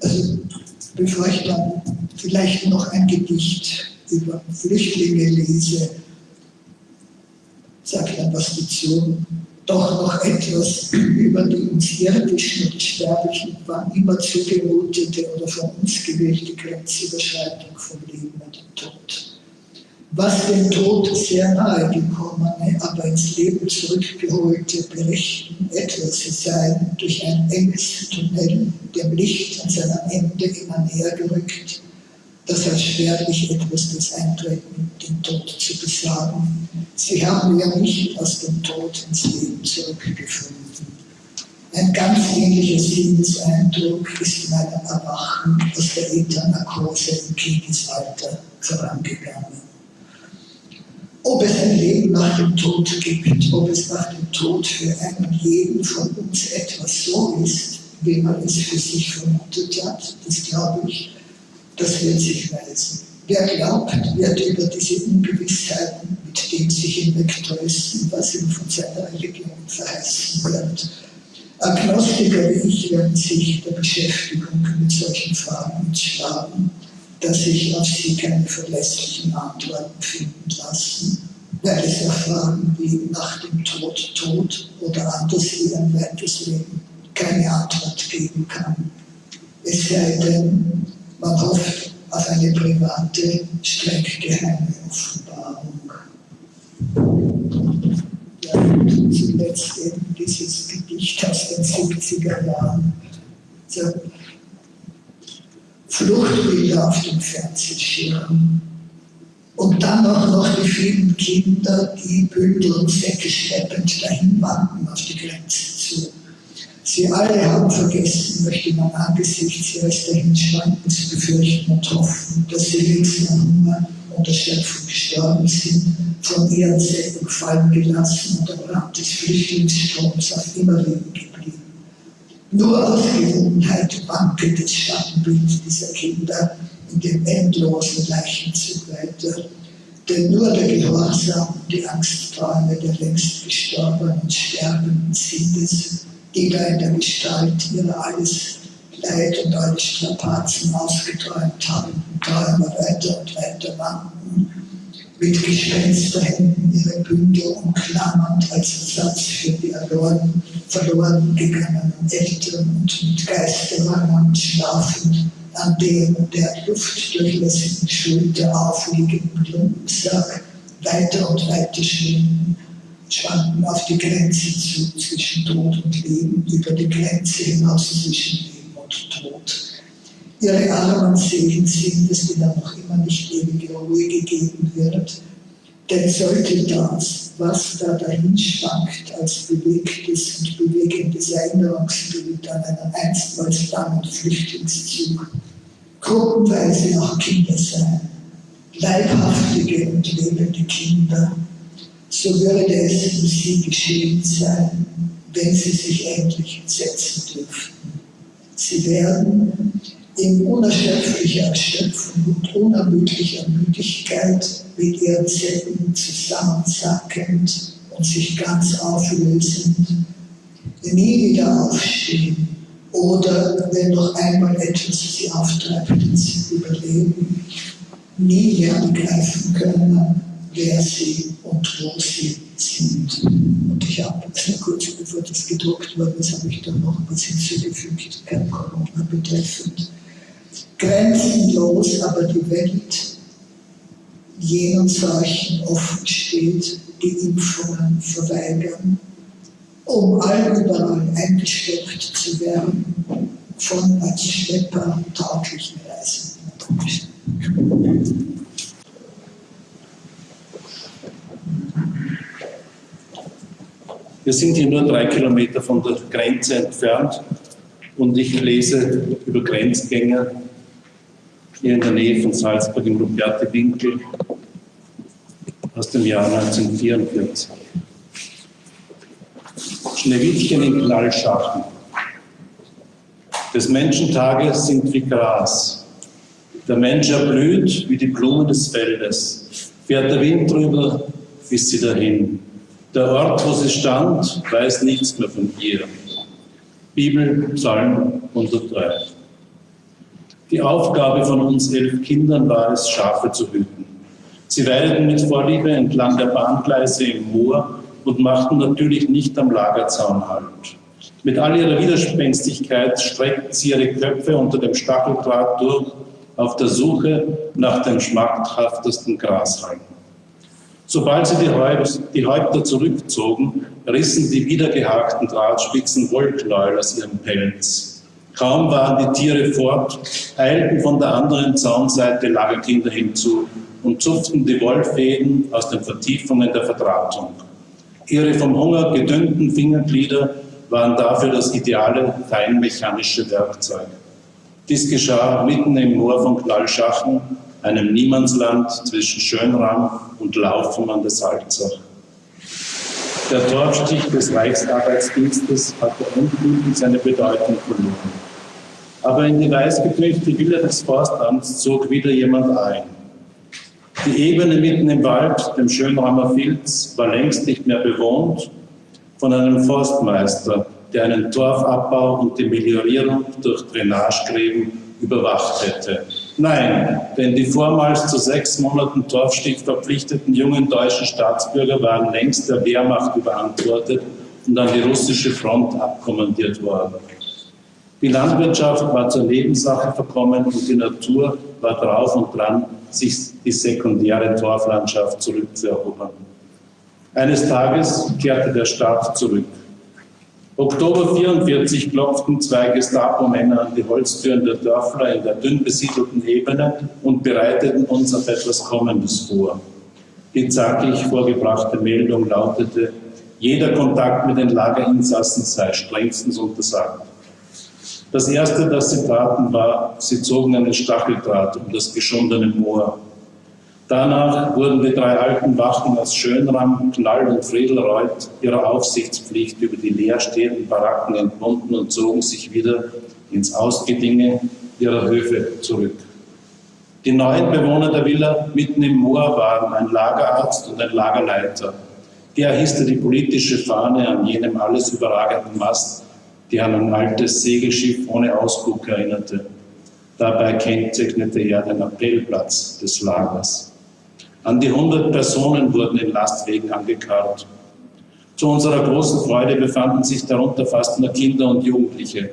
also bevor ich dann vielleicht noch ein Gedicht über Flüchtlinge lese, sage ich dann was dazu doch noch etwas über die uns irdischen und sterblichen, wann immer zugemutete oder von uns gewählte Grenzüberschreitung vom Leben und dem Tod. Was dem Tod sehr nahe gekommene, aber ins Leben zurückgeholte berichten, etwa sie seien durch ein enges Tunnel dem Licht an seinem Ende immer näher gerückt, das als schwerlich etwas das Eintreten den Tod zu besagen. Sie haben ja nicht aus dem Tod ins Leben zurückgefunden. Ein ganz ähnlicher Sinneseindruck ist in einem Erwachen aus der Äthernarkose im Kindesalter vorangegangen. Ob es ein Leben nach dem Tod gibt, ob es nach dem Tod für einen jeden von uns etwas so ist, wie man es für sich vermutet hat, das glaube ich das wird sich weisen. Wer glaubt, wird über diese Ungewissheiten, mit denen sich hinwegtäuschen, was ihm von seiner Religion verheißen wird. Agnostiker wie ich werden sich der Beschäftigung mit solchen Fragen entschlagen, dass sich auf sie keine verlässlichen Antworten finden lassen, weil es auf Fragen wie nach dem Tod Tod oder anders wie ein weiteres Leben keine Antwort geben kann. Es sei denn, man hofft auf eine private, streng geheime Offenbarung. Ja, zuletzt eben dieses Gedicht aus den 70er Jahren. So, Fluchtbilder auf dem Fernsehschirm. Und dann auch noch die vielen Kinder, die Bündel und Säcke schleppend dahin wanken auf die Grenze zu. Sie alle haben vergessen, möchte man angesichts ihres Dahinschwankens befürchten und hoffen, dass sie links nach Hunger und Erschöpfung gestorben sind, von ihren Säcken fallen gelassen und am Rand des Flüchtlingsstroms auf immer leben geblieben. Nur aus Gewohnheit wankelt das Schattenbild dieser Kinder in dem endlosen Leichenzug weiter, denn nur der Gehorsam und die Angstträume der längst gestorbenen Sterbenden sind es, die da in der Gestalt ihrer alles Leid und alle Strapazen ausgeträumt haben, Träume weiter und weiter wanken, mit Gespensterhänden ihre Bündel umklammernd als Ersatz für die erloren, verloren gegangenen Eltern und mit Geisterwangern schlafend an dem der luftdurchlässigen Schulter aufliegenden Lumpensack weiter und weiter schwinden schwanken auf die Grenze zu, zwischen Tod und Leben, über die Grenze hinaus zwischen Leben und Tod. Ihre armen Seelen sind die dann noch immer nicht ewige Ruhe gegeben wird. Denn sollte das, was da dahin schwankt, als bewegtes und bewegendes Erinnerungsbild an einen einstmals langen Flüchtlingszug, gruppenweise auch Kinder sein, leibhaftige und lebende Kinder, so würde es um sie geschehen sein, wenn sie sich endlich setzen dürften. Sie werden in unerschöpflicher Erschöpfung und unermüdlicher Müdigkeit mit ihren Zellen zusammensackend und sich ganz auflösend, nie wieder aufstehen oder wenn noch einmal etwas sie auftreibt ins Überleben, nie mehr begreifen können, wer sie und wo sie sind. Und ich habe, kurz bevor das gedruckt worden ist, habe ich dann noch was hinzugefügt, Corona betreffend. Grenzenlos aber die Welt jenen Zeichen offen steht, die Impfungen verweigern, um allüberall eingesteckt zu werden von als Schlepper tauglichen Reisenden. Wir sind hier nur drei Kilometer von der Grenze entfernt und ich lese über Grenzgänger hier in der Nähe von Salzburg im Ruperti-Winkel aus dem Jahr 1944. Schneewittchen in Knallschachen. Des Menschen Tage sind wie Gras. Der Mensch erblüht wie die Blumen des Feldes. Fährt der Wind drüber, ist sie dahin. Der Ort, wo sie stand, weiß nichts mehr von ihr. Bibel, Psalm 103. Die Aufgabe von uns elf Kindern war es, Schafe zu hüten. Sie weideten mit Vorliebe entlang der Bahngleise im Moor und machten natürlich nicht am Lagerzaun Halt. Mit all ihrer Widerspenstigkeit streckten sie ihre Köpfe unter dem Stacheldraht durch auf der Suche nach dem schmackhaftesten Grashalm. Sobald sie die, Häupter zurückzogen, rissen die wiedergehakten Drahtspitzen Wollknäuel aus ihrem Pelz. Kaum waren die Tiere fort, eilten von der anderen Zaunseite Lagerkinder hinzu und zupften die Wollfäden aus den Vertiefungen der Verdrahtung. Ihre vom Hunger gedünnten Fingerglieder waren dafür das ideale feinmechanische Werkzeug. Dies geschah mitten im Moor von Knallschachen, einem Niemandsland zwischen Schönram und Laufen an der Salzach. Der Torfstich des Reichsarbeitsdienstes hatte endgültig seine Bedeutung verloren. Aber in die weißgetünchte Villa des Forstamts zog wieder jemand ein. Die Ebene mitten im Wald, dem Schönramer Filz, war längst nicht mehr bewohnt von einem Forstmeister, der einen Torfabbau und die Meliorierung durch Drainagegräben überwacht hätte. Nein, denn die vormals zu sechs Monaten Torfstich verpflichteten jungen deutschen Staatsbürger waren längst der Wehrmacht überantwortet und an die russische Front abkommandiert worden. Die Landwirtschaft war zur Nebensache verkommen und die Natur war drauf und dran, sich die sekundäre Torflandschaft zurückzuerobern. Eines Tages kehrte der Staat zurück. Oktober 44 klopften zwei Gestapo-Männer an die Holztüren der Dörfler in der dünn besiedelten Ebene und bereiteten uns auf etwas Kommendes vor. Die zackig vorgebrachte Meldung lautete, jeder Kontakt mit den Lagerinsassen sei strengstens untersagt. Das Erste, das sie taten, war, sie zogen einen Stacheldraht um das geschundene Moor. Danach wurden die drei alten Wachen aus Schönram, Knall und Friedelreuth ihrer Aufsichtspflicht über die leerstehenden Baracken entbunden und zogen sich wieder ins Ausgedinge ihrer Höfe zurück. Die neuen Bewohner der Villa mitten im Moor waren ein Lagerarzt und ein Lagerleiter. Der hisste die politische Fahne an jenem alles überragenden Mast, die an ein altes Segelschiff ohne Ausguck erinnerte. Dabei kennzeichnete er den Appellplatz des Lagers. An die 100 Personen wurden in Lastwegen angekarrt. Zu unserer großen Freude befanden sich darunter fast nur Kinder und Jugendliche.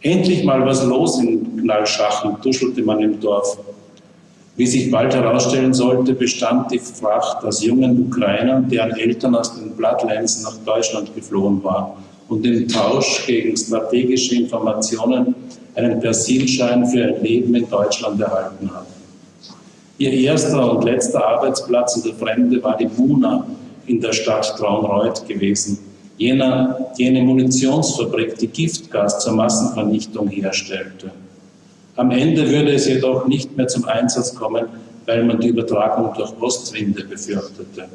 Endlich mal was los in Knallschachen, tuschelte man im Dorf. Wie sich bald herausstellen sollte, bestand die Fracht aus jungen Ukrainern, deren Eltern aus den Bloodlands nach Deutschland geflohen waren und im Tausch gegen strategische Informationen einen Persilschein für ein Leben in Deutschland erhalten hatten. Ihr erster und letzter Arbeitsplatz in der Fremde war die Muna in der Stadt Traunreuth gewesen. Jener, jene Munitionsfabrik, die Giftgas zur Massenvernichtung herstellte. Am Ende würde es jedoch nicht mehr zum Einsatz kommen, weil man die Übertragung durch Ostwinde befürchtete.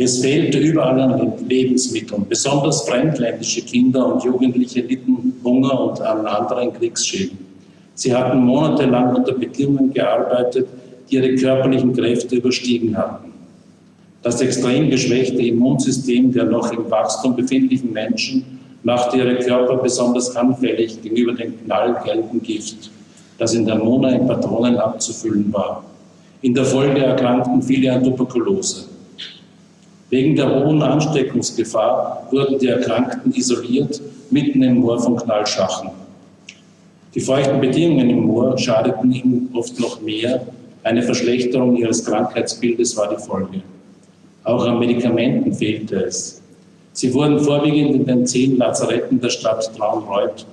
Es fehlte überall an Lebensmitteln. Besonders fremdländische Kinder und Jugendliche litten Hunger und an anderen Kriegsschäden. Sie hatten monatelang unter Bedingungen gearbeitet, die ihre körperlichen Kräfte überstiegen hatten. Das extrem geschwächte Immunsystem der noch im Wachstum befindlichen Menschen machte ihre Körper besonders anfällig gegenüber dem knallgelben Gift, das in der Mona in Patronen abzufüllen war. In der Folge erkrankten viele an Tuberkulose. Wegen der hohen Ansteckungsgefahr wurden die Erkrankten isoliert, mitten im Moor von Knallschachen. Die feuchten Bedingungen im Moor schadeten ihnen oft noch mehr. Eine Verschlechterung ihres Krankheitsbildes war die Folge. Auch an Medikamenten fehlte es. Sie wurden vorwiegend in den zehn Lazaretten der Stadt Traunreuth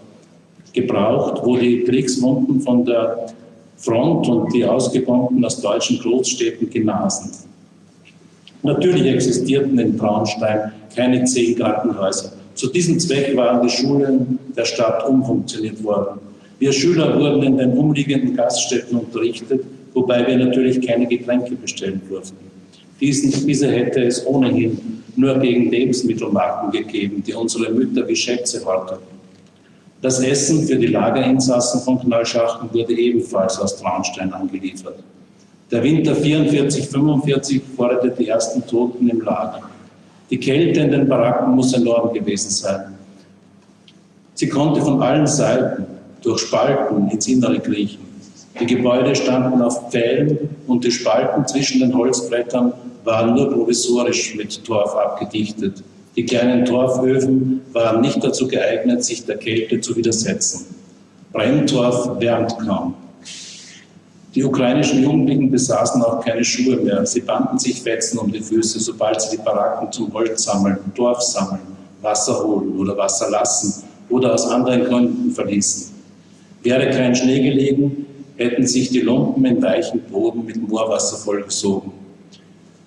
gebraucht, wo die Kriegswunden von der Front und die Ausgebombten aus deutschen Großstädten genasen. Natürlich existierten in Traunstein keine zehn Krankenhäuser. Zu diesem Zweck waren die Schulen der Stadt umfunktioniert worden. Wir Schüler wurden in den umliegenden Gaststätten unterrichtet, wobei wir natürlich keine Getränke bestellen durften. Diesen, diese hätte es ohnehin nur gegen Lebensmittelmarken gegeben, die unsere Mütter wie Schätze horteten. Das Essen für die Lagerinsassen von Knallschachten wurde ebenfalls aus Traunstein angeliefert. Der Winter 44-45 forderte die ersten Toten im Lager. Die Kälte in den Baracken muss enorm gewesen sein. Sie konnte von allen Seiten durch Spalten ins Innere kriechen. Die Gebäude standen auf Pfählen und die Spalten zwischen den Holzbrettern waren nur provisorisch mit Torf abgedichtet. Die kleinen Torföfen waren nicht dazu geeignet, sich der Kälte zu widersetzen. Brenntorf wärmt kaum. Die ukrainischen Jugendlichen besaßen auch keine Schuhe mehr. Sie banden sich Fetzen um die Füße, sobald sie die Baracken zum Holz sammeln, Dorf sammeln, Wasser holen oder Wasser lassen oder aus anderen Gründen verließen. Wäre kein Schnee gelegen, hätten sich die Lumpen in weichen Boden mit Moorwasser vollgesogen.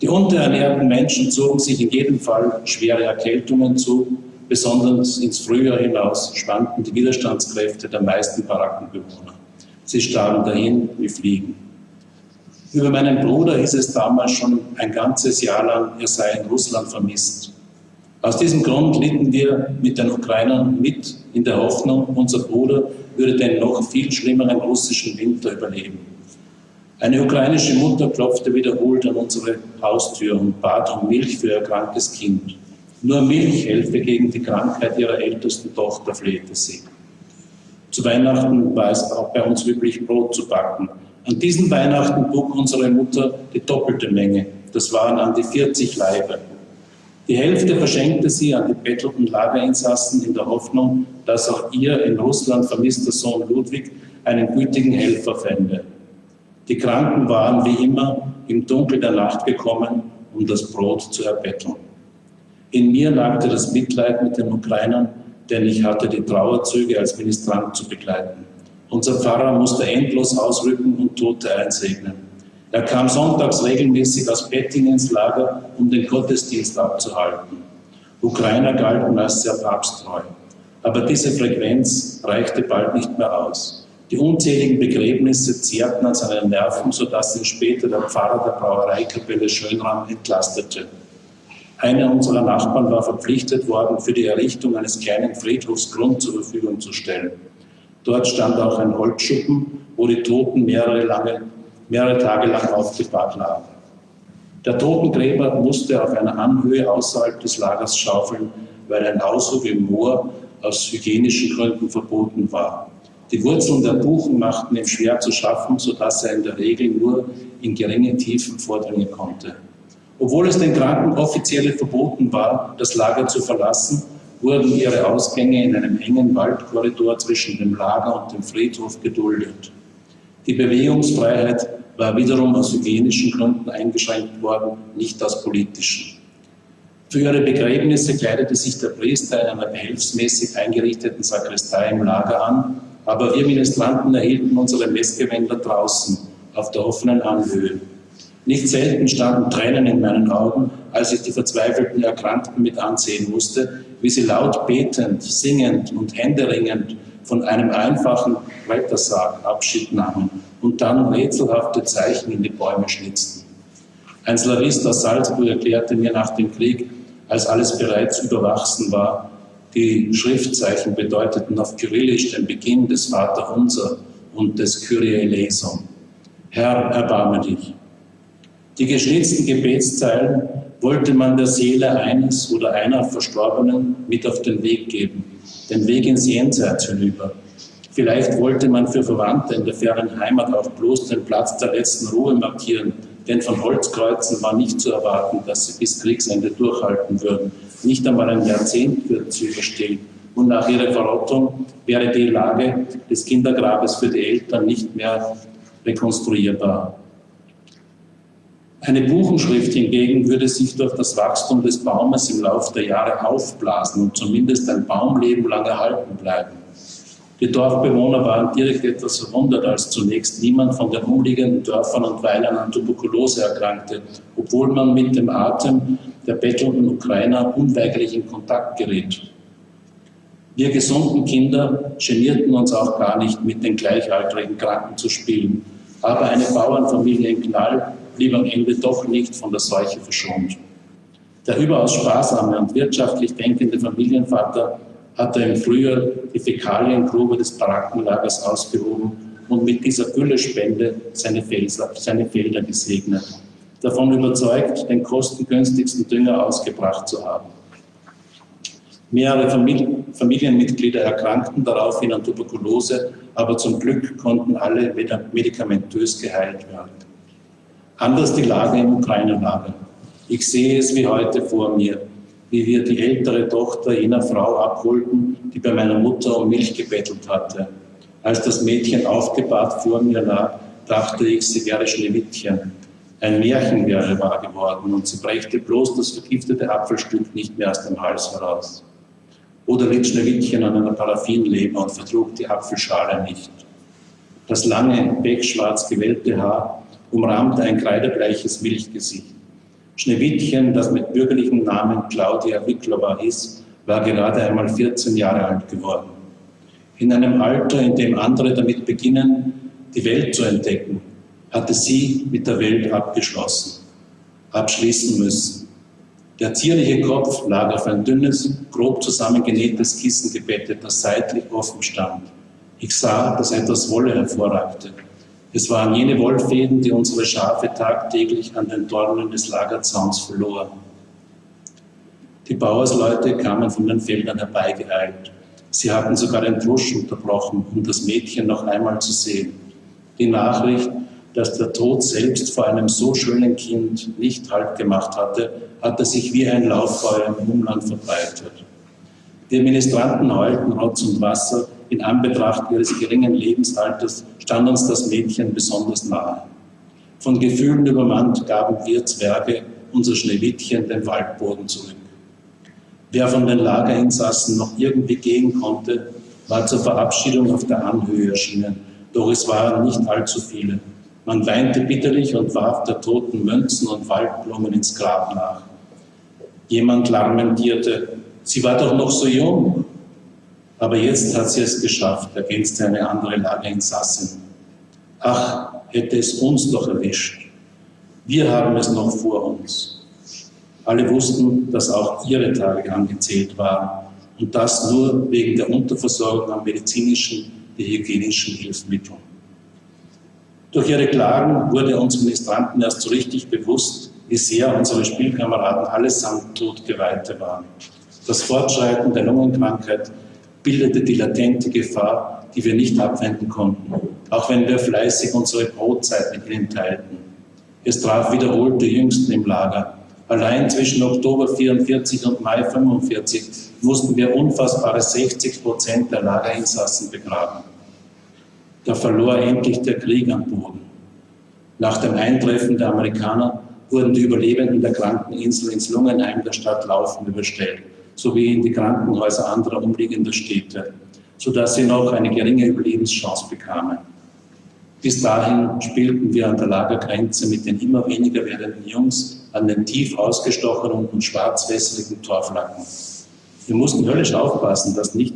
Die unterernährten Menschen zogen sich in jedem Fall schwere Erkältungen zu. Besonders ins Frühjahr hinaus schwanden die Widerstandskräfte der meisten Barackenbewohner. Sie starben dahin wie Fliegen. Über meinen Bruder hieß es damals schon ein ganzes Jahr lang, er sei in Russland vermisst. Aus diesem Grund litten wir mit den Ukrainern mit in der Hoffnung, unser Bruder würde den noch viel schlimmeren russischen Winter überleben. Eine ukrainische Mutter klopfte wiederholt an unsere Haustür und bat um Milch für ihr krankes Kind. Nur Milch helfe gegen die Krankheit ihrer ältesten Tochter, flehte sie. Zu Weihnachten war es auch bei uns üblich, Brot zu backen. An diesen Weihnachten trug unsere Mutter die doppelte Menge. Das waren an die 40 Leibe. Die Hälfte verschenkte sie an die bettelten Lagerinsassen in der Hoffnung, dass auch ihr in Russland vermisster Sohn Ludwig einen gütigen Helfer fände. Die Kranken waren wie immer im Dunkel der Nacht gekommen, um das Brot zu erbetteln. In mir nagte das Mitleid mit den Ukrainern denn ich hatte die Trauerzüge als Ministrant zu begleiten. Unser Pfarrer musste endlos ausrücken und Tote einsegnen. Er kam sonntags regelmäßig aus Bettingen ins Lager, um den Gottesdienst abzuhalten. Ukrainer galten als sehr papsttreu. Aber diese Frequenz reichte bald nicht mehr aus. Die unzähligen Begräbnisse zehrten an seinen Nerven, sodass ihn später der Pfarrer der Brauereikapelle Schönram entlastete. Einer unserer Nachbarn war verpflichtet worden, für die Errichtung eines kleinen Friedhofs Grund zur Verfügung zu stellen. Dort stand auch ein Holzschuppen, wo die Toten mehrere, lange, mehrere Tage lang aufgebahrt lagen. Der Totengräber musste auf einer Anhöhe außerhalb des Lagers schaufeln, weil ein Aushub im Moor aus hygienischen Gründen verboten war. Die Wurzeln der Buchen machten ihm schwer zu schaffen, sodass er in der Regel nur in geringe Tiefen vordringen konnte. Obwohl es den Kranken offiziell verboten war, das Lager zu verlassen, wurden ihre Ausgänge in einem engen Waldkorridor zwischen dem Lager und dem Friedhof geduldet. Die Bewegungsfreiheit war wiederum aus hygienischen Gründen eingeschränkt worden, nicht aus politischen. Für ihre Begräbnisse kleidete sich der Priester in einer behelfsmäßig eingerichteten Sakristei im Lager an, aber wir Ministranten erhielten unsere Messgewänder draußen, auf der offenen Anhöhe. Nicht selten standen Tränen in meinen Augen, als ich die verzweifelten Erkrankten mit ansehen musste, wie sie laut betend, singend und händeringend von einem einfachen Rettersarg Abschied nahmen, und dann rätselhafte Zeichen in die Bäume schnitzten. Ein Slavist aus Salzburg erklärte mir nach dem Krieg, als alles bereits überwachsen war, die Schriftzeichen bedeuteten auf Kyrillisch den Beginn des Vaterunser und des Kyrie eleison. Herr, erbarme dich. Die geschnitzten Gebetszeilen wollte man der Seele eines oder einer Verstorbenen mit auf den Weg geben, den Weg ins Jenseits hinüber. Vielleicht wollte man für Verwandte in der fernen Heimat auch bloß den Platz der letzten Ruhe markieren, denn von Holzkreuzen war nicht zu erwarten, dass sie bis Kriegsende durchhalten würden. Nicht einmal ein Jahrzehnt würden sie überstehen. Und nach ihrer Verrottung wäre die Lage des Kindergrabes für die Eltern nicht mehr rekonstruierbar. Eine Buchenschrift hingegen würde sich durch das Wachstum des Baumes im Laufe der Jahre aufblasen und zumindest ein Baumleben lang erhalten bleiben. Die Dorfbewohner waren direkt etwas verwundert, als zunächst niemand von den umliegenden Dörfern und Weilern an Tuberkulose erkrankte, obwohl man mit dem Atem der bettelnden Ukrainer unweigerlich in Kontakt geriet. Wir gesunden Kinder genierten uns auch gar nicht, mit den gleichaltrigen Kranken zu spielen. Aber eine Bauernfamilie in Knall blieb am Ende doch nicht von der Seuche verschont. Der überaus sparsame und wirtschaftlich denkende Familienvater hatte im Frühjahr die Fäkaliengrube des Barackenlagers ausgehoben und mit dieser Güllespende seine, seine Felder gesegnet, davon überzeugt, den kostengünstigsten Dünger ausgebracht zu haben. Mehrere Familienmitglieder erkrankten daraufhin an Tuberkulose, aber zum Glück konnten alle medikamentös geheilt werden. Anders die Lage im Ukraine-Lager. Ich sehe es wie heute vor mir, wie wir die ältere Tochter jener Frau abholten, die bei meiner Mutter um Milch gebettelt hatte. Als das Mädchen aufgebahrt vor mir lag, dachte ich, sie wäre Schneewittchen. Ein Märchen wäre wahr geworden und sie brächte bloß das vergiftete Apfelstück nicht mehr aus dem Hals heraus. Oder litt Schneewittchen an einer Paraffinleber und vertrug die Apfelschale nicht. Das lange, pechschwarz gewellte Haar umrahmte ein kreidebleiches Milchgesicht. Schneewittchen, das mit bürgerlichem Namen Claudia Wiklova hieß, war gerade einmal 14 Jahre alt geworden. In einem Alter, in dem andere damit beginnen, die Welt zu entdecken, hatte sie mit der Welt abgeschlossen, abschließen müssen. Der zierliche Kopf lag auf ein dünnes, grob zusammengenähtes Kissen gebettet, das seitlich offen stand. Ich sah, dass etwas Wolle hervorragte. Es waren jene Wollfäden, die unsere Schafe tagtäglich an den Dornen des Lagerzauns verloren. Die Bauersleute kamen von den Feldern herbeigeeilt. Sie hatten sogar den Drusch unterbrochen, um das Mädchen noch einmal zu sehen. Die Nachricht, dass der Tod selbst vor einem so schönen Kind nicht Halt gemacht hatte, hatte sich wie ein Lauffeuer im Umland verbreitet. Die Ministranten heulten Rotz und Wasser, in Anbetracht ihres geringen Lebensalters stand uns das Mädchen besonders nahe. Von Gefühlen übermannt gaben wir Zwerge unser Schneewittchen den Waldboden zurück. Wer von den Lagerinsassen noch irgendwie gehen konnte, war zur Verabschiedung auf der Anhöhe erschienen, doch es waren nicht allzu viele. Man weinte bitterlich und warf der toten Münzen und Waldblumen ins Grab nach. Jemand lamentierte, sie war doch noch so jung. Aber jetzt hat sie es geschafft, ergänzte eine andere Lagerinsassin. Ach, hätte es uns doch erwischt. Wir haben es noch vor uns. Alle wussten, dass auch ihre Tage angezählt waren und das nur wegen der Unterversorgung an medizinischen wie hygienischen Hilfsmitteln. Durch ihre Klagen wurde uns Ministranten erst so richtig bewusst, wie sehr unsere Spielkameraden allesamt totgeweihte waren. Das Fortschreiten der Lungenkrankheit bildete die latente Gefahr, die wir nicht abwenden konnten, auch wenn wir fleißig unsere Brotzeit mit ihnen teilten. Es traf wiederholt die Jüngsten im Lager. Allein zwischen Oktober 44 und Mai 45 mussten wir unfassbare 60 Prozent der Lagerinsassen begraben. Da verlor endlich der Krieg am Boden. Nach dem Eintreffen der Amerikaner wurden die Überlebenden der Krankeninsel ins Lungenheim der Stadt Laufen überstellt sowie in die Krankenhäuser anderer umliegender Städte, sodass sie noch eine geringe Überlebenschance bekamen. Bis dahin spielten wir an der Lagergrenze mit den immer weniger werdenden Jungs an den tief ausgestochenen und schwarzwässrigen Torflacken. Wir mussten höllisch aufpassen, dass, nicht,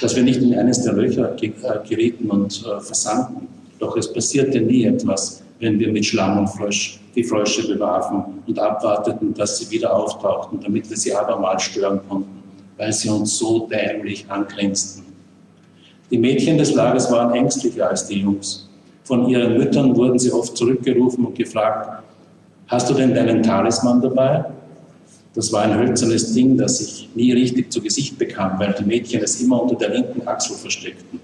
dass wir nicht in eines der Löcher äh, gerieten und äh, versanken. Doch es passierte nie etwas, wenn wir mit Schlamm und Frosch die Frösche bewarfen und abwarteten, dass sie wieder auftauchten, damit wir sie abermals stören konnten, weil sie uns so dämlich angrinsten. Die Mädchen des Lagers waren ängstlicher als die Jungs. Von ihren Müttern wurden sie oft zurückgerufen und gefragt, hast du denn deinen Talisman dabei? Das war ein hölzernes Ding, das ich nie richtig zu Gesicht bekam, weil die Mädchen es immer unter der linken Achsel versteckten.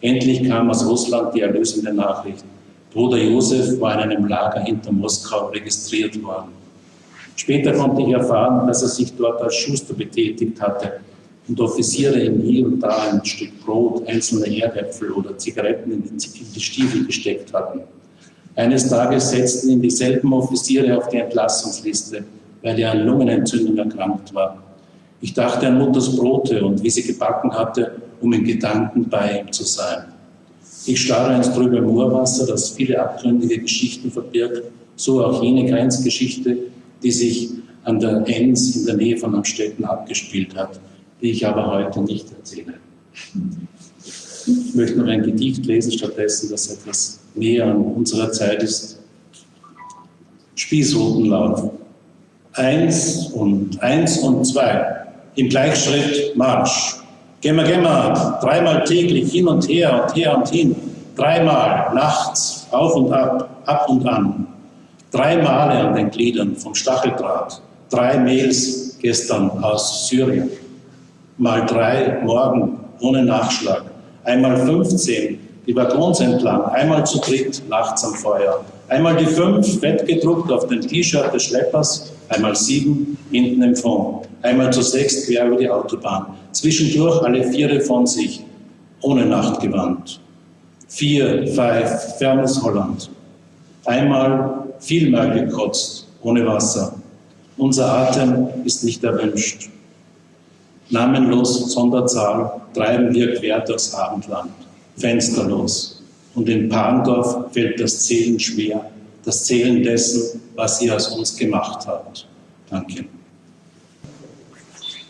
Endlich kam aus Russland die erlösende Nachricht. Bruder Josef war in einem Lager hinter Moskau registriert worden. Später konnte ich erfahren, dass er sich dort als Schuster betätigt hatte und Offiziere ihm hier und da ein Stück Brot, einzelne Erdäpfel oder Zigaretten in die Stiefel gesteckt hatten. Eines Tages setzten ihn dieselben Offiziere auf die Entlassungsliste, weil er an Lungenentzündung erkrankt war. Ich dachte an Mutters Brote und wie sie gebacken hatte, um in Gedanken bei ihm zu sein. Ich starre ins trübe Moorwasser, das viele abgründige Geschichten verbirgt, so auch jene Grenzgeschichte, die sich an der Enns in der Nähe von Amstetten abgespielt hat, die ich aber heute nicht erzähle. Ich möchte noch ein Gedicht lesen, stattdessen, das etwas näher an unserer Zeit ist. Spießrutenlauf. Eins und eins und zwei. Im Gleichschritt Marsch. Gemma, gemma, dreimal täglich hin und her und her und hin. Dreimal nachts auf und ab, ab und an. Drei Male an den Gliedern vom Stacheldraht. Drei Mails gestern aus Syrien. Mal drei morgen ohne Nachschlag. Einmal 15 die Waggons entlang. Einmal zu dritt nachts am Feuer. Einmal die fünf fett gedruckt auf dem T-Shirt des Schleppers. Einmal sieben hinten im Fond. Einmal zu sechs quer über die Autobahn. Zwischendurch alle Viere von sich. Ohne Nachtgewand. Vier, five, fernes Holland. Einmal vielmal gekotzt, ohne Wasser. Unser Atem ist nicht erwünscht. Namenlos Sonderzahl treiben wir quer durchs Abendland, fensterlos. Und in Parndorf fällt das Zählen schwer, das Zählen dessen, was sie aus uns gemacht hat. Danke.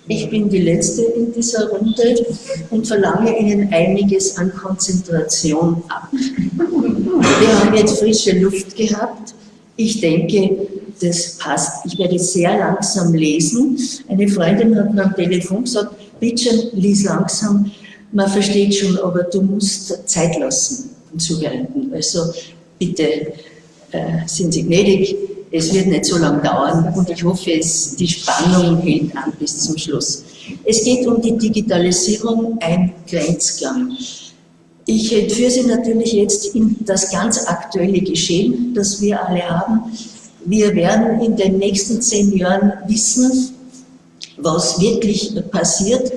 Ich bin die Letzte in dieser Runde und verlange Ihnen einiges an Konzentration ab. Wir haben jetzt frische Luft gehabt. Ich denke, das passt. Ich werde sehr langsam lesen. Eine Freundin hat mir am Telefon gesagt, bitte lies langsam. Man versteht schon, aber du musst Zeit lassen und zuhören. Also bitte äh, sind Sie gnädig. Es wird nicht so lange dauern und ich hoffe, es, die Spannung hält an bis zum Schluss. Es geht um die Digitalisierung, ein Grenzgang. Ich entführe Sie natürlich jetzt in das ganz aktuelle Geschehen, das wir alle haben. Wir werden in den nächsten zehn Jahren wissen, was wirklich passiert.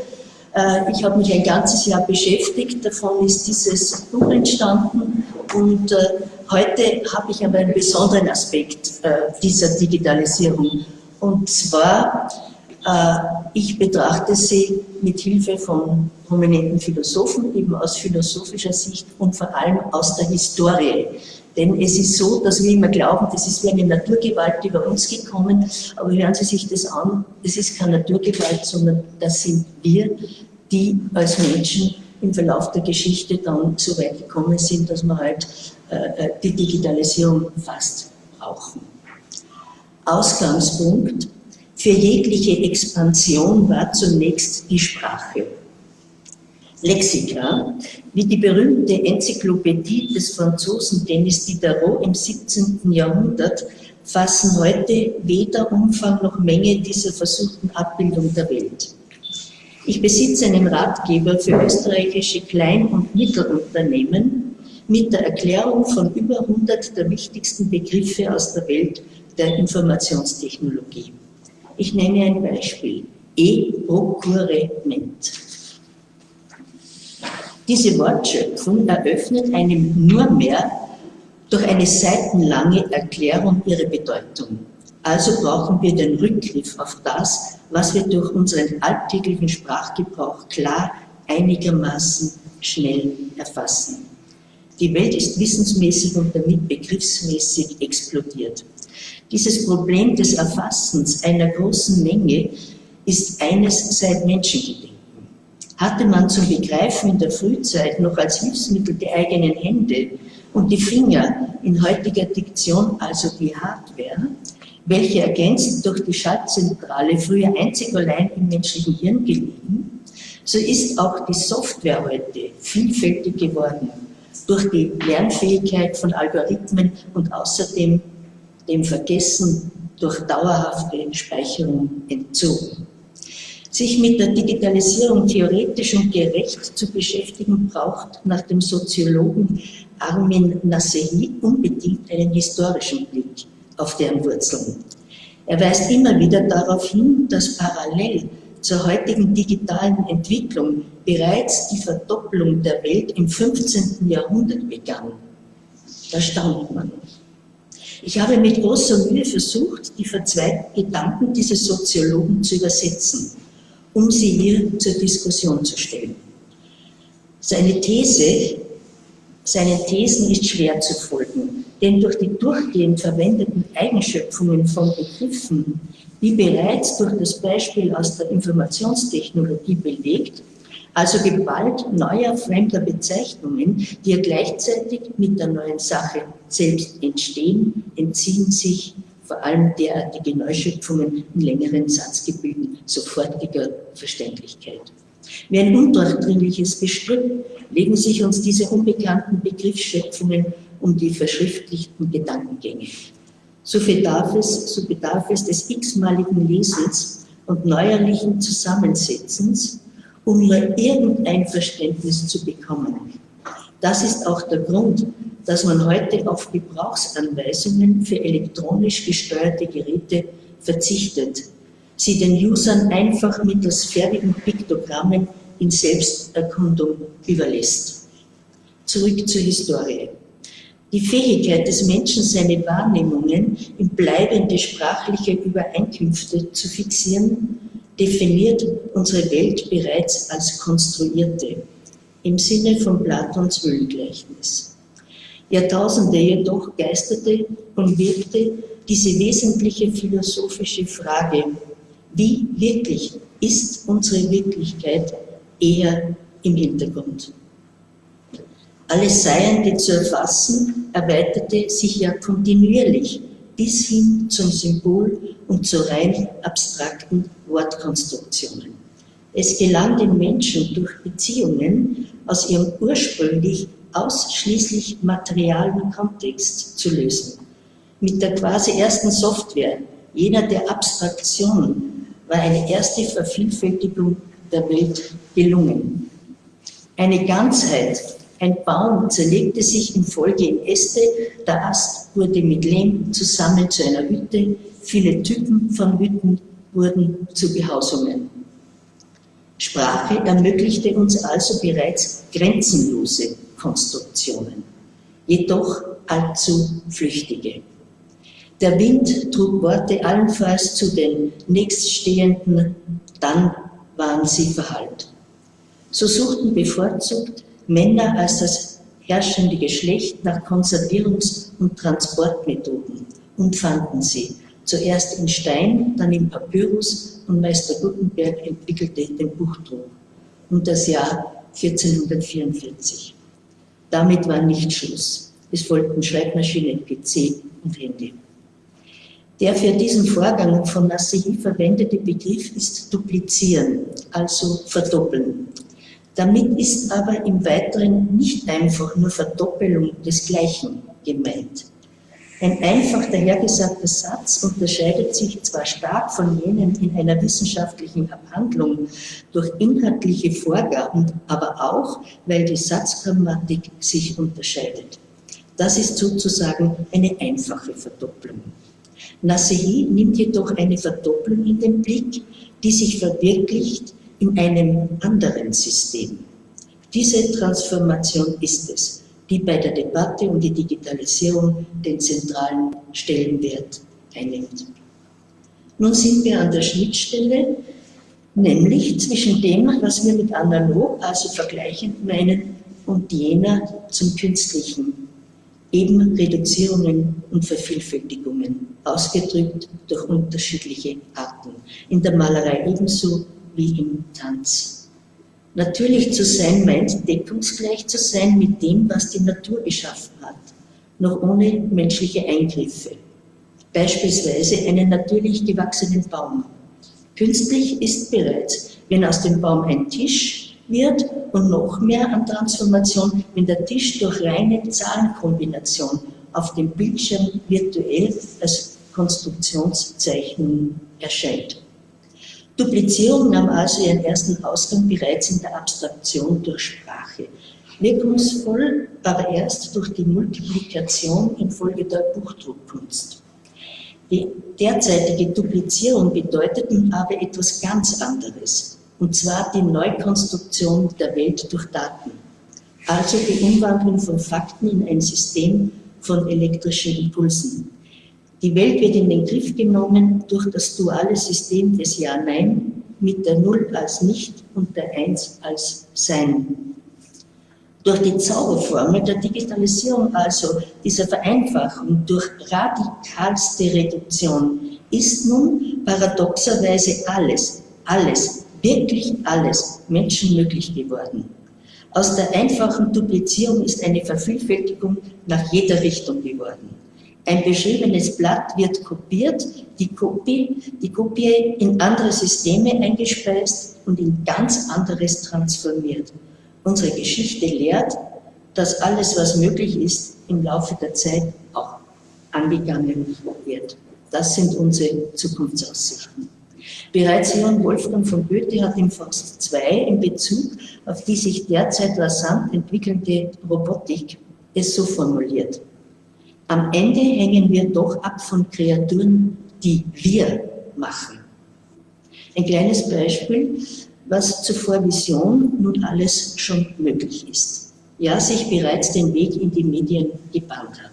Äh, ich habe mich ein ganzes Jahr beschäftigt, davon ist dieses Buch entstanden und äh, heute habe ich aber einen besonderen Aspekt äh, dieser Digitalisierung. Und zwar äh, ich betrachte sie mit Hilfe von prominenten Philosophen, eben aus philosophischer Sicht und vor allem aus der Historie. Denn es ist so, dass wir immer glauben, das ist wie eine Naturgewalt über uns gekommen, aber hören Sie sich das an, das ist keine Naturgewalt, sondern das sind wir, die als Menschen im Verlauf der Geschichte dann so weit gekommen sind, dass wir halt die Digitalisierung fast brauchen. Ausgangspunkt für jegliche Expansion war zunächst die Sprache. Lexika, wie die berühmte Enzyklopädie des Franzosen Denis Diderot im 17. Jahrhundert, fassen heute weder Umfang noch Menge dieser versuchten Abbildung der Welt. Ich besitze einen Ratgeber für österreichische Klein- und Mittelunternehmen mit der Erklärung von über 100 der wichtigsten Begriffe aus der Welt der Informationstechnologie. Ich nenne ein Beispiel. E-Procurement. Diese Wortschöpfung eröffnet einem nur mehr durch eine seitenlange Erklärung ihre Bedeutung. Also brauchen wir den Rückgriff auf das, was wir durch unseren alltäglichen Sprachgebrauch klar, einigermaßen schnell erfassen. Die Welt ist wissensmäßig und damit begriffsmäßig explodiert. Dieses Problem des Erfassens einer großen Menge ist eines seit Menschengedenken. Hatte man zum Begreifen in der Frühzeit noch als Hilfsmittel die eigenen Hände und die Finger, in heutiger Diktion also die Hardware, welche ergänzt durch die Schaltzentrale früher einzig allein im menschlichen Hirn gelegen, so ist auch die Software heute vielfältig geworden durch die Lernfähigkeit von Algorithmen und außerdem dem Vergessen durch dauerhafte Speicherung entzogen. Sich mit der Digitalisierung theoretisch und gerecht zu beschäftigen, braucht nach dem Soziologen Armin Nasehi unbedingt einen historischen Blick auf deren Wurzeln. Er weist immer wieder darauf hin, dass parallel zur heutigen digitalen Entwicklung bereits die Verdopplung der Welt im 15. Jahrhundert begann. Da staunt man. Ich habe mit großer Mühe versucht, die verzweigten Gedanken dieses Soziologen zu übersetzen, um sie hier zur Diskussion zu stellen. Seine These, seinen Thesen ist schwer zu folgen, denn durch die durchgehend verwendeten Eigenschöpfungen von Begriffen, wie bereits durch das Beispiel aus der Informationstechnologie belegt, also Gewalt neuer fremder Bezeichnungen, die ja gleichzeitig mit der neuen Sache selbst entstehen, entziehen sich vor allem derartige Neuschöpfungen in längeren Satzgebilden sofortiger Verständlichkeit. Wie ein undurchdringliches Bestrüpp legen sich uns diese unbekannten Begriffsschöpfungen um die verschriftlichten Gedankengänge. So bedarf es, so bedarf es des x-maligen Lesens und neuerlichen Zusammensetzens, um nur irgendein Verständnis zu bekommen. Das ist auch der Grund, dass man heute auf Gebrauchsanweisungen für elektronisch gesteuerte Geräte verzichtet, sie den Usern einfach mittels fertigen Piktogrammen in Selbsterkundung überlässt. Zurück zur Historie. Die Fähigkeit des Menschen, seine Wahrnehmungen in bleibende sprachliche Übereinkünfte zu fixieren, definiert unsere Welt bereits als konstruierte, im Sinne von Platons Höhlengleichnis. Jahrtausende jedoch geisterte und wirkte diese wesentliche philosophische Frage, wie wirklich ist unsere Wirklichkeit, eher im Hintergrund. Alles Seiende zu erfassen, erweiterte sich ja kontinuierlich bis hin zum Symbol und zu rein abstrakten Wortkonstruktionen. Es gelang den Menschen durch Beziehungen aus ihrem ursprünglich ausschließlich materialen Kontext zu lösen. Mit der quasi ersten Software, jener der Abstraktion, war eine erste Vervielfältigung der Welt gelungen. Eine Ganzheit, ein Baum zerlegte sich in Folge in Äste, der Ast wurde mit Lehm zusammen zu einer Hütte, viele Typen von Hütten wurden zu Behausungen. Sprache ermöglichte uns also bereits grenzenlose Konstruktionen, jedoch allzu flüchtige. Der Wind trug Worte allenfalls zu den nächststehenden, dann waren sie verhallt. So suchten bevorzugt Männer als das herrschende Geschlecht nach Konservierungs- und Transportmethoden und fanden sie, zuerst in Stein, dann im Papyrus und Meister Gutenberg entwickelte den Buchdruck um das Jahr 1444. Damit war nicht Schluss. Es folgten Schreibmaschinen, PC und Handy. Der für diesen Vorgang von Nassei verwendete Begriff ist duplizieren, also verdoppeln. Damit ist aber im Weiteren nicht einfach nur Verdoppelung des Gleichen gemeint. Ein einfach dahergesagter Satz unterscheidet sich zwar stark von jenen in einer wissenschaftlichen Abhandlung durch inhaltliche Vorgaben, aber auch, weil die Satzgrammatik sich unterscheidet. Das ist sozusagen eine einfache Verdopplung. Nassei nimmt jedoch eine Verdopplung in den Blick, die sich verwirklicht in einem anderen System. Diese Transformation ist es, die bei der Debatte um die Digitalisierung den zentralen Stellenwert einnimmt. Nun sind wir an der Schnittstelle, nämlich zwischen dem, was wir mit analog, also vergleichend meinen, und jener zum Künstlichen, eben Reduzierungen und Vervielfältigungen, ausgedrückt durch unterschiedliche Arten. In der Malerei ebenso wie im Tanz. Natürlich zu sein meint deckungsgleich zu sein mit dem, was die Natur geschaffen hat. noch ohne menschliche Eingriffe. Beispielsweise einen natürlich gewachsenen Baum. Künstlich ist bereits, wenn aus dem Baum ein Tisch wird und noch mehr an Transformation, wenn der Tisch durch reine Zahlenkombination auf dem Bildschirm virtuell als Konstruktionszeichnung erscheint. Duplizierung nahm also ihren ersten Ausgang bereits in der Abstraktion durch Sprache. Wirkungsvoll aber erst durch die Multiplikation infolge der Buchdruckkunst. Die derzeitige Duplizierung bedeutet nun aber etwas ganz anderes, und zwar die Neukonstruktion der Welt durch Daten, also die Umwandlung von Fakten in ein System von elektrischen Impulsen. Die Welt wird in den Griff genommen durch das duale System des Ja-Nein mit der Null als Nicht und der Eins als Sein. Durch die Zauberformel der Digitalisierung, also dieser Vereinfachung durch radikalste Reduktion, ist nun paradoxerweise alles, alles, wirklich alles menschenmöglich geworden. Aus der einfachen Duplizierung ist eine Vervielfältigung nach jeder Richtung geworden. Ein beschriebenes Blatt wird kopiert, die Kopie, die Kopie in andere Systeme eingespeist und in ganz anderes transformiert. Unsere Geschichte lehrt, dass alles, was möglich ist, im Laufe der Zeit auch angegangen wird. Das sind unsere Zukunftsaussichten. Bereits Johann Wolfgang von Goethe hat im Faust 2 in Bezug auf die sich derzeit rasant entwickelnde Robotik es so formuliert. Am Ende hängen wir doch ab von Kreaturen, die wir machen. Ein kleines Beispiel, was zuvor Vision nun alles schon möglich ist. Ja, sich bereits den Weg in die Medien gebahnt hat.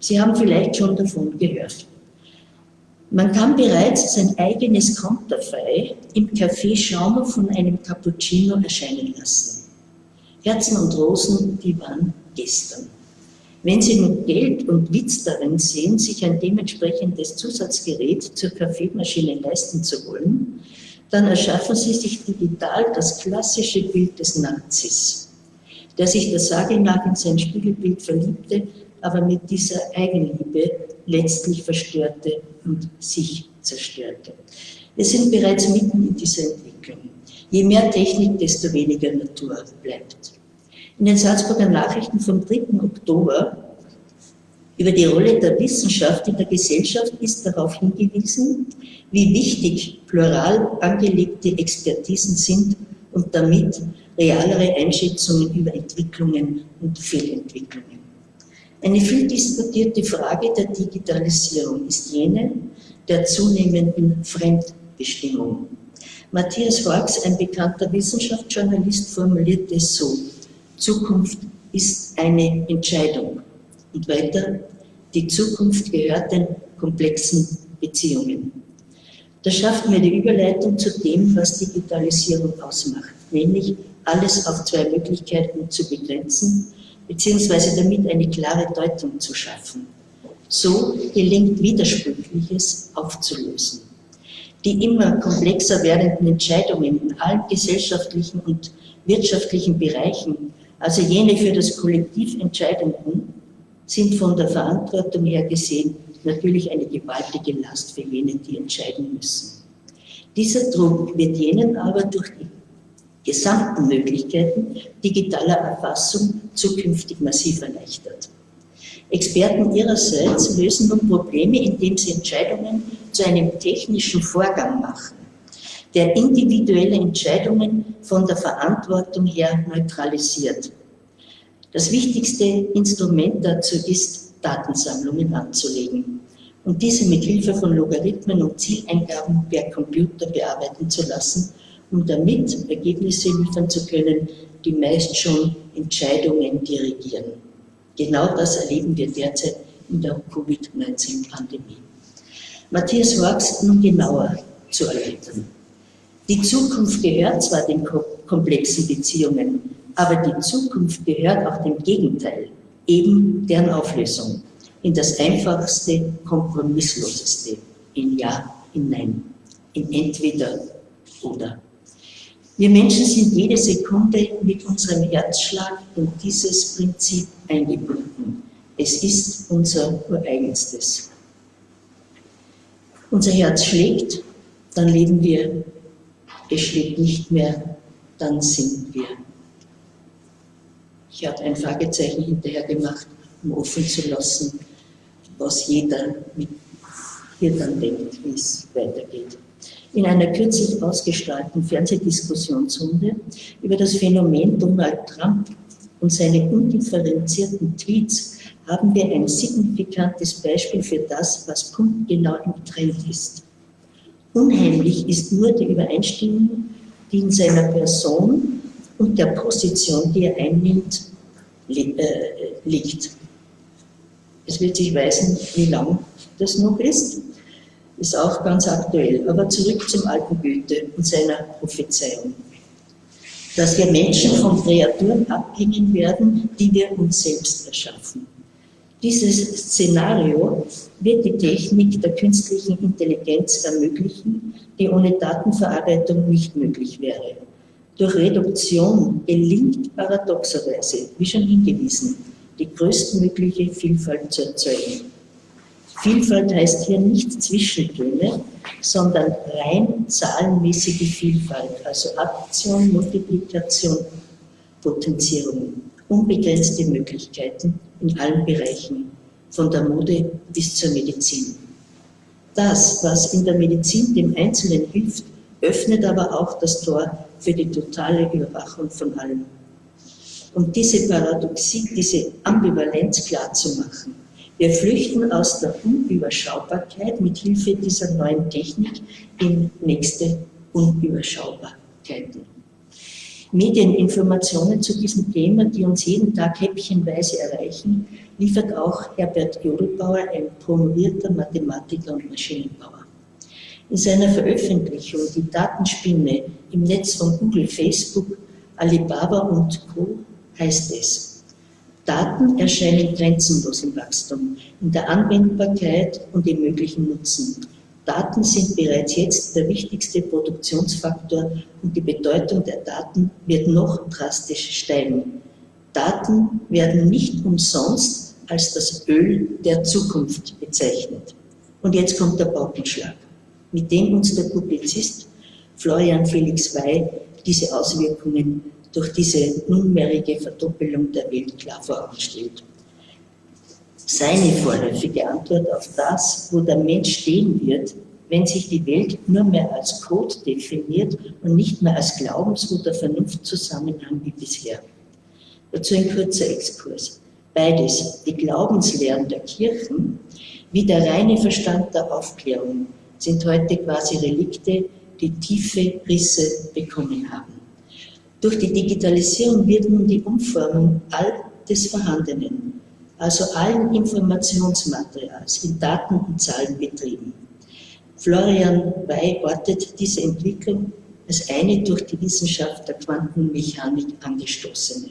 Sie haben vielleicht schon davon gehört. Man kann bereits sein eigenes Konterfei im Café Schaumer von einem Cappuccino erscheinen lassen. Herzen und Rosen, die waren gestern. Wenn Sie nun Geld und Witz darin sehen, sich ein dementsprechendes Zusatzgerät zur Kaffeemaschine leisten zu wollen, dann erschaffen Sie sich digital das klassische Bild des Nazis, der sich der Sage nach in sein Spiegelbild verliebte, aber mit dieser Eigenliebe letztlich verstörte und sich zerstörte. Wir sind bereits mitten in dieser Entwicklung. Je mehr Technik, desto weniger Natur bleibt. In den Salzburger Nachrichten vom 3. Oktober über die Rolle der Wissenschaft in der Gesellschaft ist darauf hingewiesen, wie wichtig plural angelegte Expertisen sind und damit realere Einschätzungen über Entwicklungen und Fehlentwicklungen. Eine viel diskutierte Frage der Digitalisierung ist jene der zunehmenden Fremdbestimmung. Matthias Horks, ein bekannter Wissenschaftsjournalist, formuliert es so. Zukunft ist eine Entscheidung. Und weiter, die Zukunft gehört den komplexen Beziehungen. Das schafft mir die Überleitung zu dem, was Digitalisierung ausmacht, nämlich alles auf zwei Möglichkeiten zu begrenzen, beziehungsweise damit eine klare Deutung zu schaffen. So gelingt Widersprüchliches aufzulösen. Die immer komplexer werdenden Entscheidungen in allen gesellschaftlichen und wirtschaftlichen Bereichen also jene für das Kollektiv Entscheidenden sind von der Verantwortung her gesehen natürlich eine gewaltige Last für jene, die entscheiden müssen. Dieser Druck wird jenen aber durch die gesamten Möglichkeiten digitaler Erfassung zukünftig massiv erleichtert. Experten ihrerseits lösen nun Probleme, indem sie Entscheidungen zu einem technischen Vorgang machen der individuelle Entscheidungen von der Verantwortung her neutralisiert. Das wichtigste Instrument dazu ist, Datensammlungen anzulegen und diese mit Hilfe von Logarithmen und Zieleingaben per Computer bearbeiten zu lassen, um damit Ergebnisse liefern zu können, die meist schon Entscheidungen dirigieren. Genau das erleben wir derzeit in der Covid-19-Pandemie. Matthias Horks nun genauer zu erläutern. Die Zukunft gehört zwar den komplexen Beziehungen, aber die Zukunft gehört auch dem Gegenteil, eben deren Auflösung, in das einfachste, kompromissloseste, in Ja, in Nein, in Entweder oder. Wir Menschen sind jede Sekunde mit unserem Herzschlag in dieses Prinzip eingebunden. Es ist unser ureigenstes. Unser Herz schlägt, dann leben wir. Es schlägt nicht mehr, dann sind wir. Ich habe ein Fragezeichen hinterher gemacht, um offen zu lassen, was jeder hier dann denkt, wie es weitergeht. In einer kürzlich ausgestrahlten Fernsehdiskussionsrunde über das Phänomen Donald Trump und seine undifferenzierten Tweets haben wir ein signifikantes Beispiel für das, was punktgenau im Trend ist. Unheimlich ist nur die Übereinstimmung, die in seiner Person und der Position, die er einnimmt, äh, liegt. Es wird sich weisen, wie lang das noch ist. Ist auch ganz aktuell. Aber zurück zum alten Goethe und seiner Prophezeiung. Dass wir Menschen von Kreaturen abhängen werden, die wir uns selbst erschaffen. Dieses Szenario wird die Technik der künstlichen Intelligenz ermöglichen, die ohne Datenverarbeitung nicht möglich wäre. Durch Reduktion gelingt paradoxerweise, wie schon hingewiesen, die größtmögliche Vielfalt zu erzeugen. Vielfalt heißt hier nicht Zwischentöne, sondern rein zahlenmäßige Vielfalt, also Addition, Multiplikation, Potenzierung, unbegrenzte Möglichkeiten in allen Bereichen, von der Mode bis zur Medizin. Das, was in der Medizin dem Einzelnen hilft, öffnet aber auch das Tor für die totale Überwachung von allem. Um diese Paradoxie, diese Ambivalenz klarzumachen. Wir flüchten aus der Unüberschaubarkeit mit Hilfe dieser neuen Technik in nächste Unüberschaubarkeiten. Medieninformationen zu diesem Thema, die uns jeden Tag häppchenweise erreichen, liefert auch Herbert Jodelbauer, ein promovierter Mathematiker und Maschinenbauer. In seiner Veröffentlichung Die Datenspinne im Netz von Google, Facebook, Alibaba und Co. heißt es, Daten erscheinen grenzenlos im Wachstum, in der Anwendbarkeit und im möglichen Nutzen. Daten sind bereits jetzt der wichtigste Produktionsfaktor und die Bedeutung der Daten wird noch drastisch steigen. Daten werden nicht umsonst als das Öl der Zukunft bezeichnet. Und jetzt kommt der Paukenschlag mit dem uns der Publizist Florian Felix Wey diese Auswirkungen durch diese nunmehrige Verdoppelung der Welt klar vor Augen stellt. Seine vorläufige Antwort auf das, wo der Mensch stehen wird, wenn sich die Welt nur mehr als Code definiert und nicht mehr als Glaubens- oder Vernunftzusammenhang wie bisher. Dazu ein kurzer Exkurs. Beides, die Glaubenslehren der Kirchen wie der reine Verstand der Aufklärung, sind heute quasi Relikte, die tiefe Risse bekommen haben. Durch die Digitalisierung wird nun die Umformung all des Vorhandenen, also allen Informationsmaterials in Daten und Zahlen betrieben. Florian Wey ortet diese Entwicklung als eine durch die Wissenschaft der Quantenmechanik angestoßene.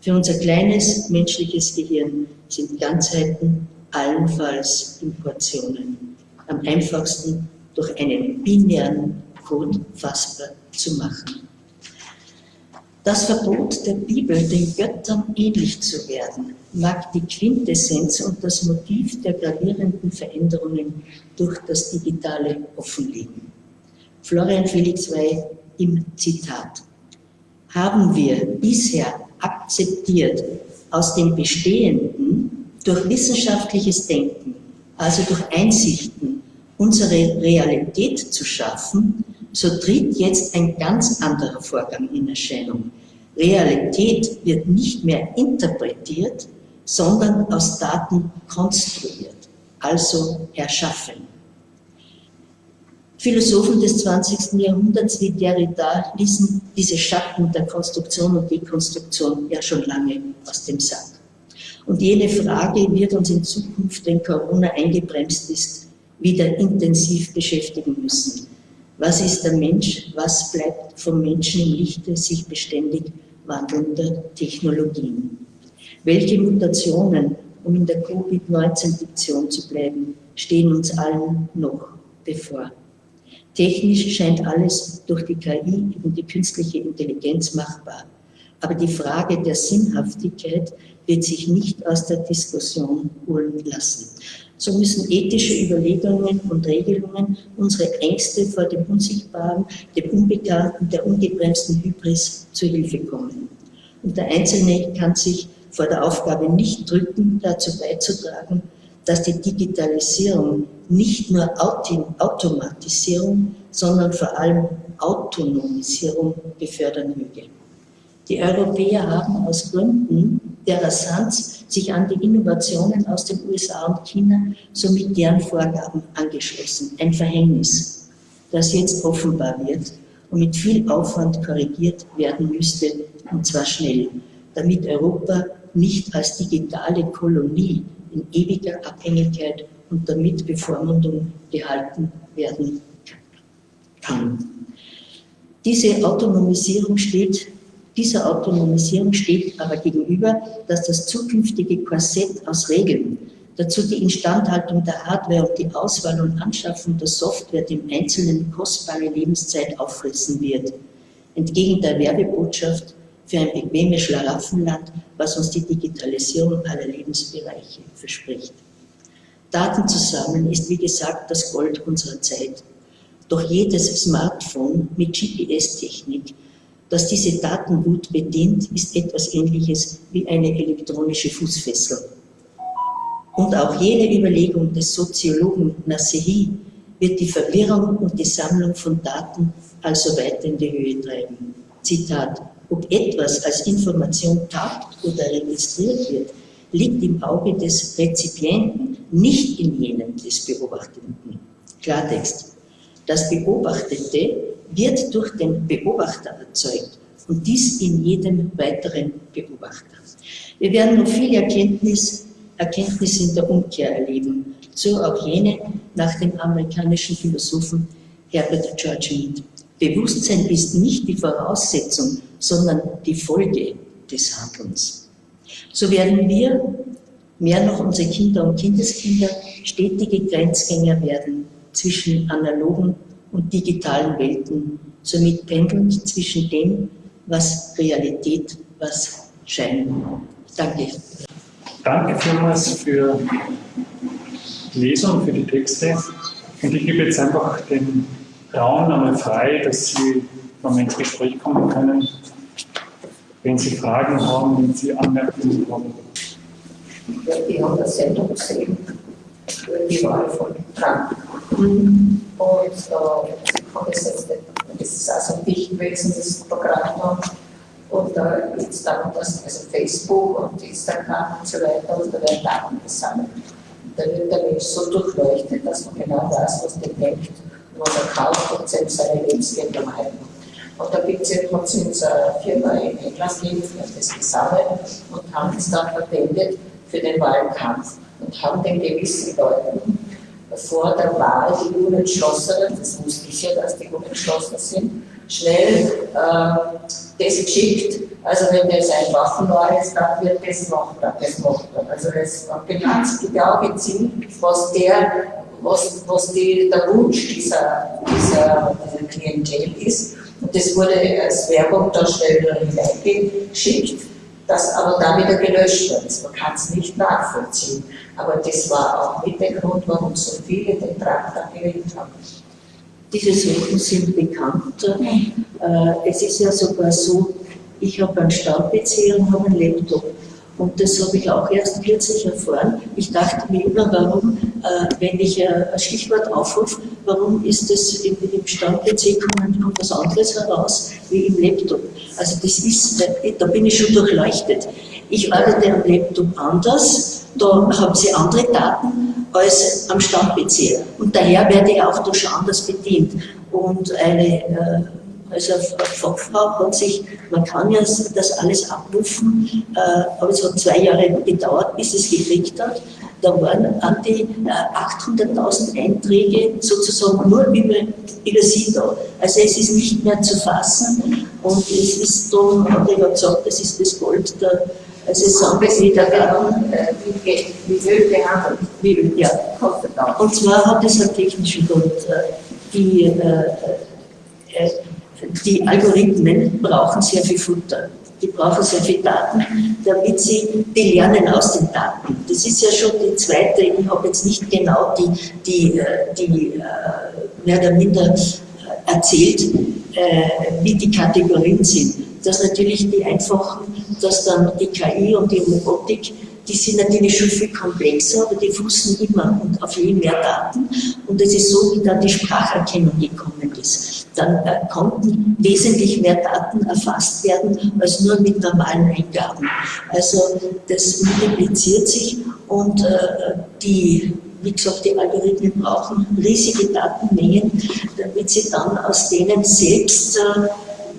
Für unser kleines menschliches Gehirn sind Ganzheiten allenfalls Importionen am einfachsten durch einen binären Code fassbar zu machen. Das Verbot der Bibel, den Göttern ähnlich zu werden, mag die Quintessenz und das Motiv der gravierenden Veränderungen durch das Digitale offenlegen. Florian Felix Wey im Zitat. Haben wir bisher akzeptiert, aus dem Bestehenden durch wissenschaftliches Denken, also durch Einsichten unsere Realität zu schaffen, so tritt jetzt ein ganz anderer Vorgang in Erscheinung. Realität wird nicht mehr interpretiert, sondern aus Daten konstruiert, also erschaffen. Philosophen des 20. Jahrhunderts wie Derrida ließen diese Schatten der Konstruktion und Dekonstruktion ja schon lange aus dem Sack. Und jene Frage wird uns in Zukunft, wenn Corona eingebremst ist, wieder intensiv beschäftigen müssen. Was ist der Mensch? Was bleibt vom Menschen im Lichte sich beständig wandelnder Technologien? Welche Mutationen, um in der Covid-19-Diktion zu bleiben, stehen uns allen noch bevor? Technisch scheint alles durch die KI und die künstliche Intelligenz machbar. Aber die Frage der Sinnhaftigkeit wird sich nicht aus der Diskussion holen lassen. So müssen ethische Überlegungen und Regelungen unsere Ängste vor dem Unsichtbaren, dem Unbekannten, der ungebremsten Hybris zu Hilfe kommen. Und der Einzelne kann sich vor der Aufgabe nicht drücken, dazu beizutragen, dass die Digitalisierung nicht nur Automatisierung, sondern vor allem Autonomisierung befördern möge. Die Europäer haben aus Gründen der Rasanz sich an die Innovationen aus den USA und China somit deren Vorgaben angeschlossen. Ein Verhängnis, das jetzt offenbar wird und mit viel Aufwand korrigiert werden müsste, und zwar schnell, damit Europa nicht als digitale Kolonie in ewiger Abhängigkeit und damit Bevormundung gehalten werden kann. Diese Autonomisierung steht, dieser Autonomisierung steht aber gegenüber, dass das zukünftige Korsett aus Regeln, dazu die Instandhaltung der Hardware und die Auswahl und Anschaffung der Software dem Einzelnen kostbare Lebenszeit auffressen wird. Entgegen der Werbebotschaft für ein bequemes Schlaraffenland, was uns die Digitalisierung aller Lebensbereiche verspricht. Daten zu sammeln ist wie gesagt das Gold unserer Zeit. Doch jedes Smartphone mit GPS-Technik, das diese Daten gut bedient, ist etwas ähnliches wie eine elektronische Fußfessel. Und auch jene Überlegung des Soziologen Nasehi wird die Verwirrung und die Sammlung von Daten also weiter in die Höhe treiben. Zitat, ob etwas als Information taugt oder registriert wird, liegt im Auge des Rezipienten, nicht in jenem des Beobachtenden. Klartext. Das Beobachtete wird durch den Beobachter erzeugt und dies in jedem weiteren Beobachter. Wir werden noch viel Erkenntnis, Erkenntnis in der Umkehr erleben, so auch jene nach dem amerikanischen Philosophen Herbert George Mead. Bewusstsein ist nicht die Voraussetzung, sondern die Folge des Handelns. So werden wir, mehr noch unsere Kinder und Kindeskinder, stetige Grenzgänger werden zwischen analogen und digitalen Welten, somit pendelnd zwischen dem, was Realität, was Schein. Danke. Danke vielmals für die Lesung, für die Texte. Und ich gebe jetzt einfach den Raum einmal frei, dass Sie nochmal ins Gespräch kommen können, wenn Sie Fragen haben, wenn Sie Anmerkungen haben. Wir haben das Sendung gesehen die Wahl von Trump. Und äh, Sie jetzt, das ist also wichtig gewesen, das Programm noch. Und da geht es darum, dass also Facebook und Instagram und so weiter, und da werden Daten gesammelt. Da wird der Mensch so durchleuchtet, dass man genau weiß, was der denkt wo er kauft und selbst seine Lebensgelder halten. Und da gibt es ja trotzdem eine Firma in England, hat das gesammelt und haben es dann verwendet für den Wahlkampf und haben den gewissen Leuten vor der Wahl, die Unentschlossenen, das wusste ich ja, dass die unentschlossen sind, schnell äh, das geschickt. Also wenn das ein Waffenwahl ist, dann wird das noch, das noch. Also das ganz genau gezielt, was der was, was die, der Wunsch dieser, dieser, dieser Klientel ist. Und das wurde als Werbung da schnell hineingeschickt, das aber dann wieder gelöscht wird. Man kann es nicht nachvollziehen. Aber das war auch mit der Grund, warum so viele den Traktor gewählt haben. Diese Sachen sind bekannt. Äh, es ist ja sogar so, ich habe einen Stand-PC und habe einen Laptop. Und das habe ich auch erst kürzlich erfahren. Ich dachte mir immer, warum, äh, wenn ich äh, ein Stichwort aufrufe, warum ist das im, im Stand-PC kommt, was anderes heraus wie im Laptop. Also das ist, da bin ich schon durchleuchtet. Ich arbeite am Laptop anders, da haben sie andere Daten als am Stand-PC. Und daher werde ich auch da schon anders bedient. Und eine äh, also Fachfrau hat sich, man kann ja das alles abrufen, äh, aber es hat zwei Jahre gedauert, bis es gekriegt hat. Da waren an die äh, 800.000 Einträge sozusagen nur über, über sie da. Also es ist nicht mehr zu fassen und es ist darum, hat er ja gesagt, das ist das Gold der also es sagen wir wieder werden, äh, wie Öl behandelt. Wie Öl, ja. Und zwar hat es einen technischen Grund. Äh, die, äh, äh die Algorithmen brauchen sehr viel Futter. Die brauchen sehr viele Daten, damit sie, die lernen aus den Daten. Das ist ja schon die zweite, ich habe jetzt nicht genau die, die, äh, die äh, mehr oder minder erzählt, wie die Kategorien sind. Dass natürlich die einfachen, dass dann die KI und die Robotik die sind natürlich schon viel komplexer, aber die fußen immer und auf je mehr Daten. Und es ist so, wie dann die Spracherkennung gekommen ist. Dann äh, konnten wesentlich mehr Daten erfasst werden als nur mit normalen Eingaben. Also das multipliziert sich und äh, die wie gesagt, die Algorithmen brauchen riesige Datenmengen, damit sie dann aus denen selbst äh,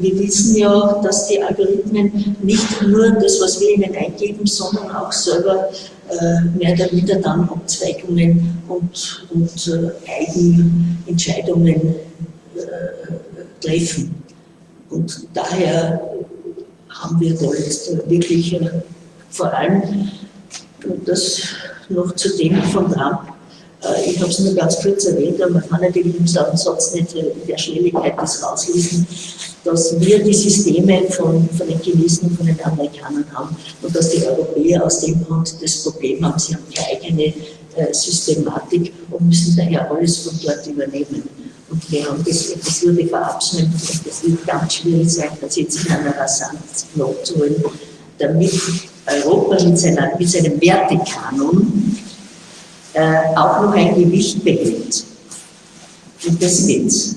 wir wissen ja, dass die Algorithmen nicht nur das, was wir ihnen eingeben, sondern auch selber äh, mehr oder weniger dann Abzweigungen und, und äh, Eigenentscheidungen äh, treffen. Und daher haben wir da jetzt wirklich äh, vor allem, das noch zu dem von Trump, äh, ich habe es nur ganz kurz erwähnt, aber man kann natürlich im Satz nicht in der Schnelligkeit das rauslesen, dass wir die Systeme von, von den Chinesen und von den Amerikanern haben und dass die Europäer aus dem Grund das Problem haben, sie haben keine eigene äh, Systematik und müssen daher alles von dort übernehmen. Und wir haben das, das würde verabschieden und das wird ganz schwierig sein, das jetzt in einer Rasanz nachzuholen, damit Europa mit, seiner, mit seinem Wertekanon äh, auch noch ein Gewicht behält. Und das geht's.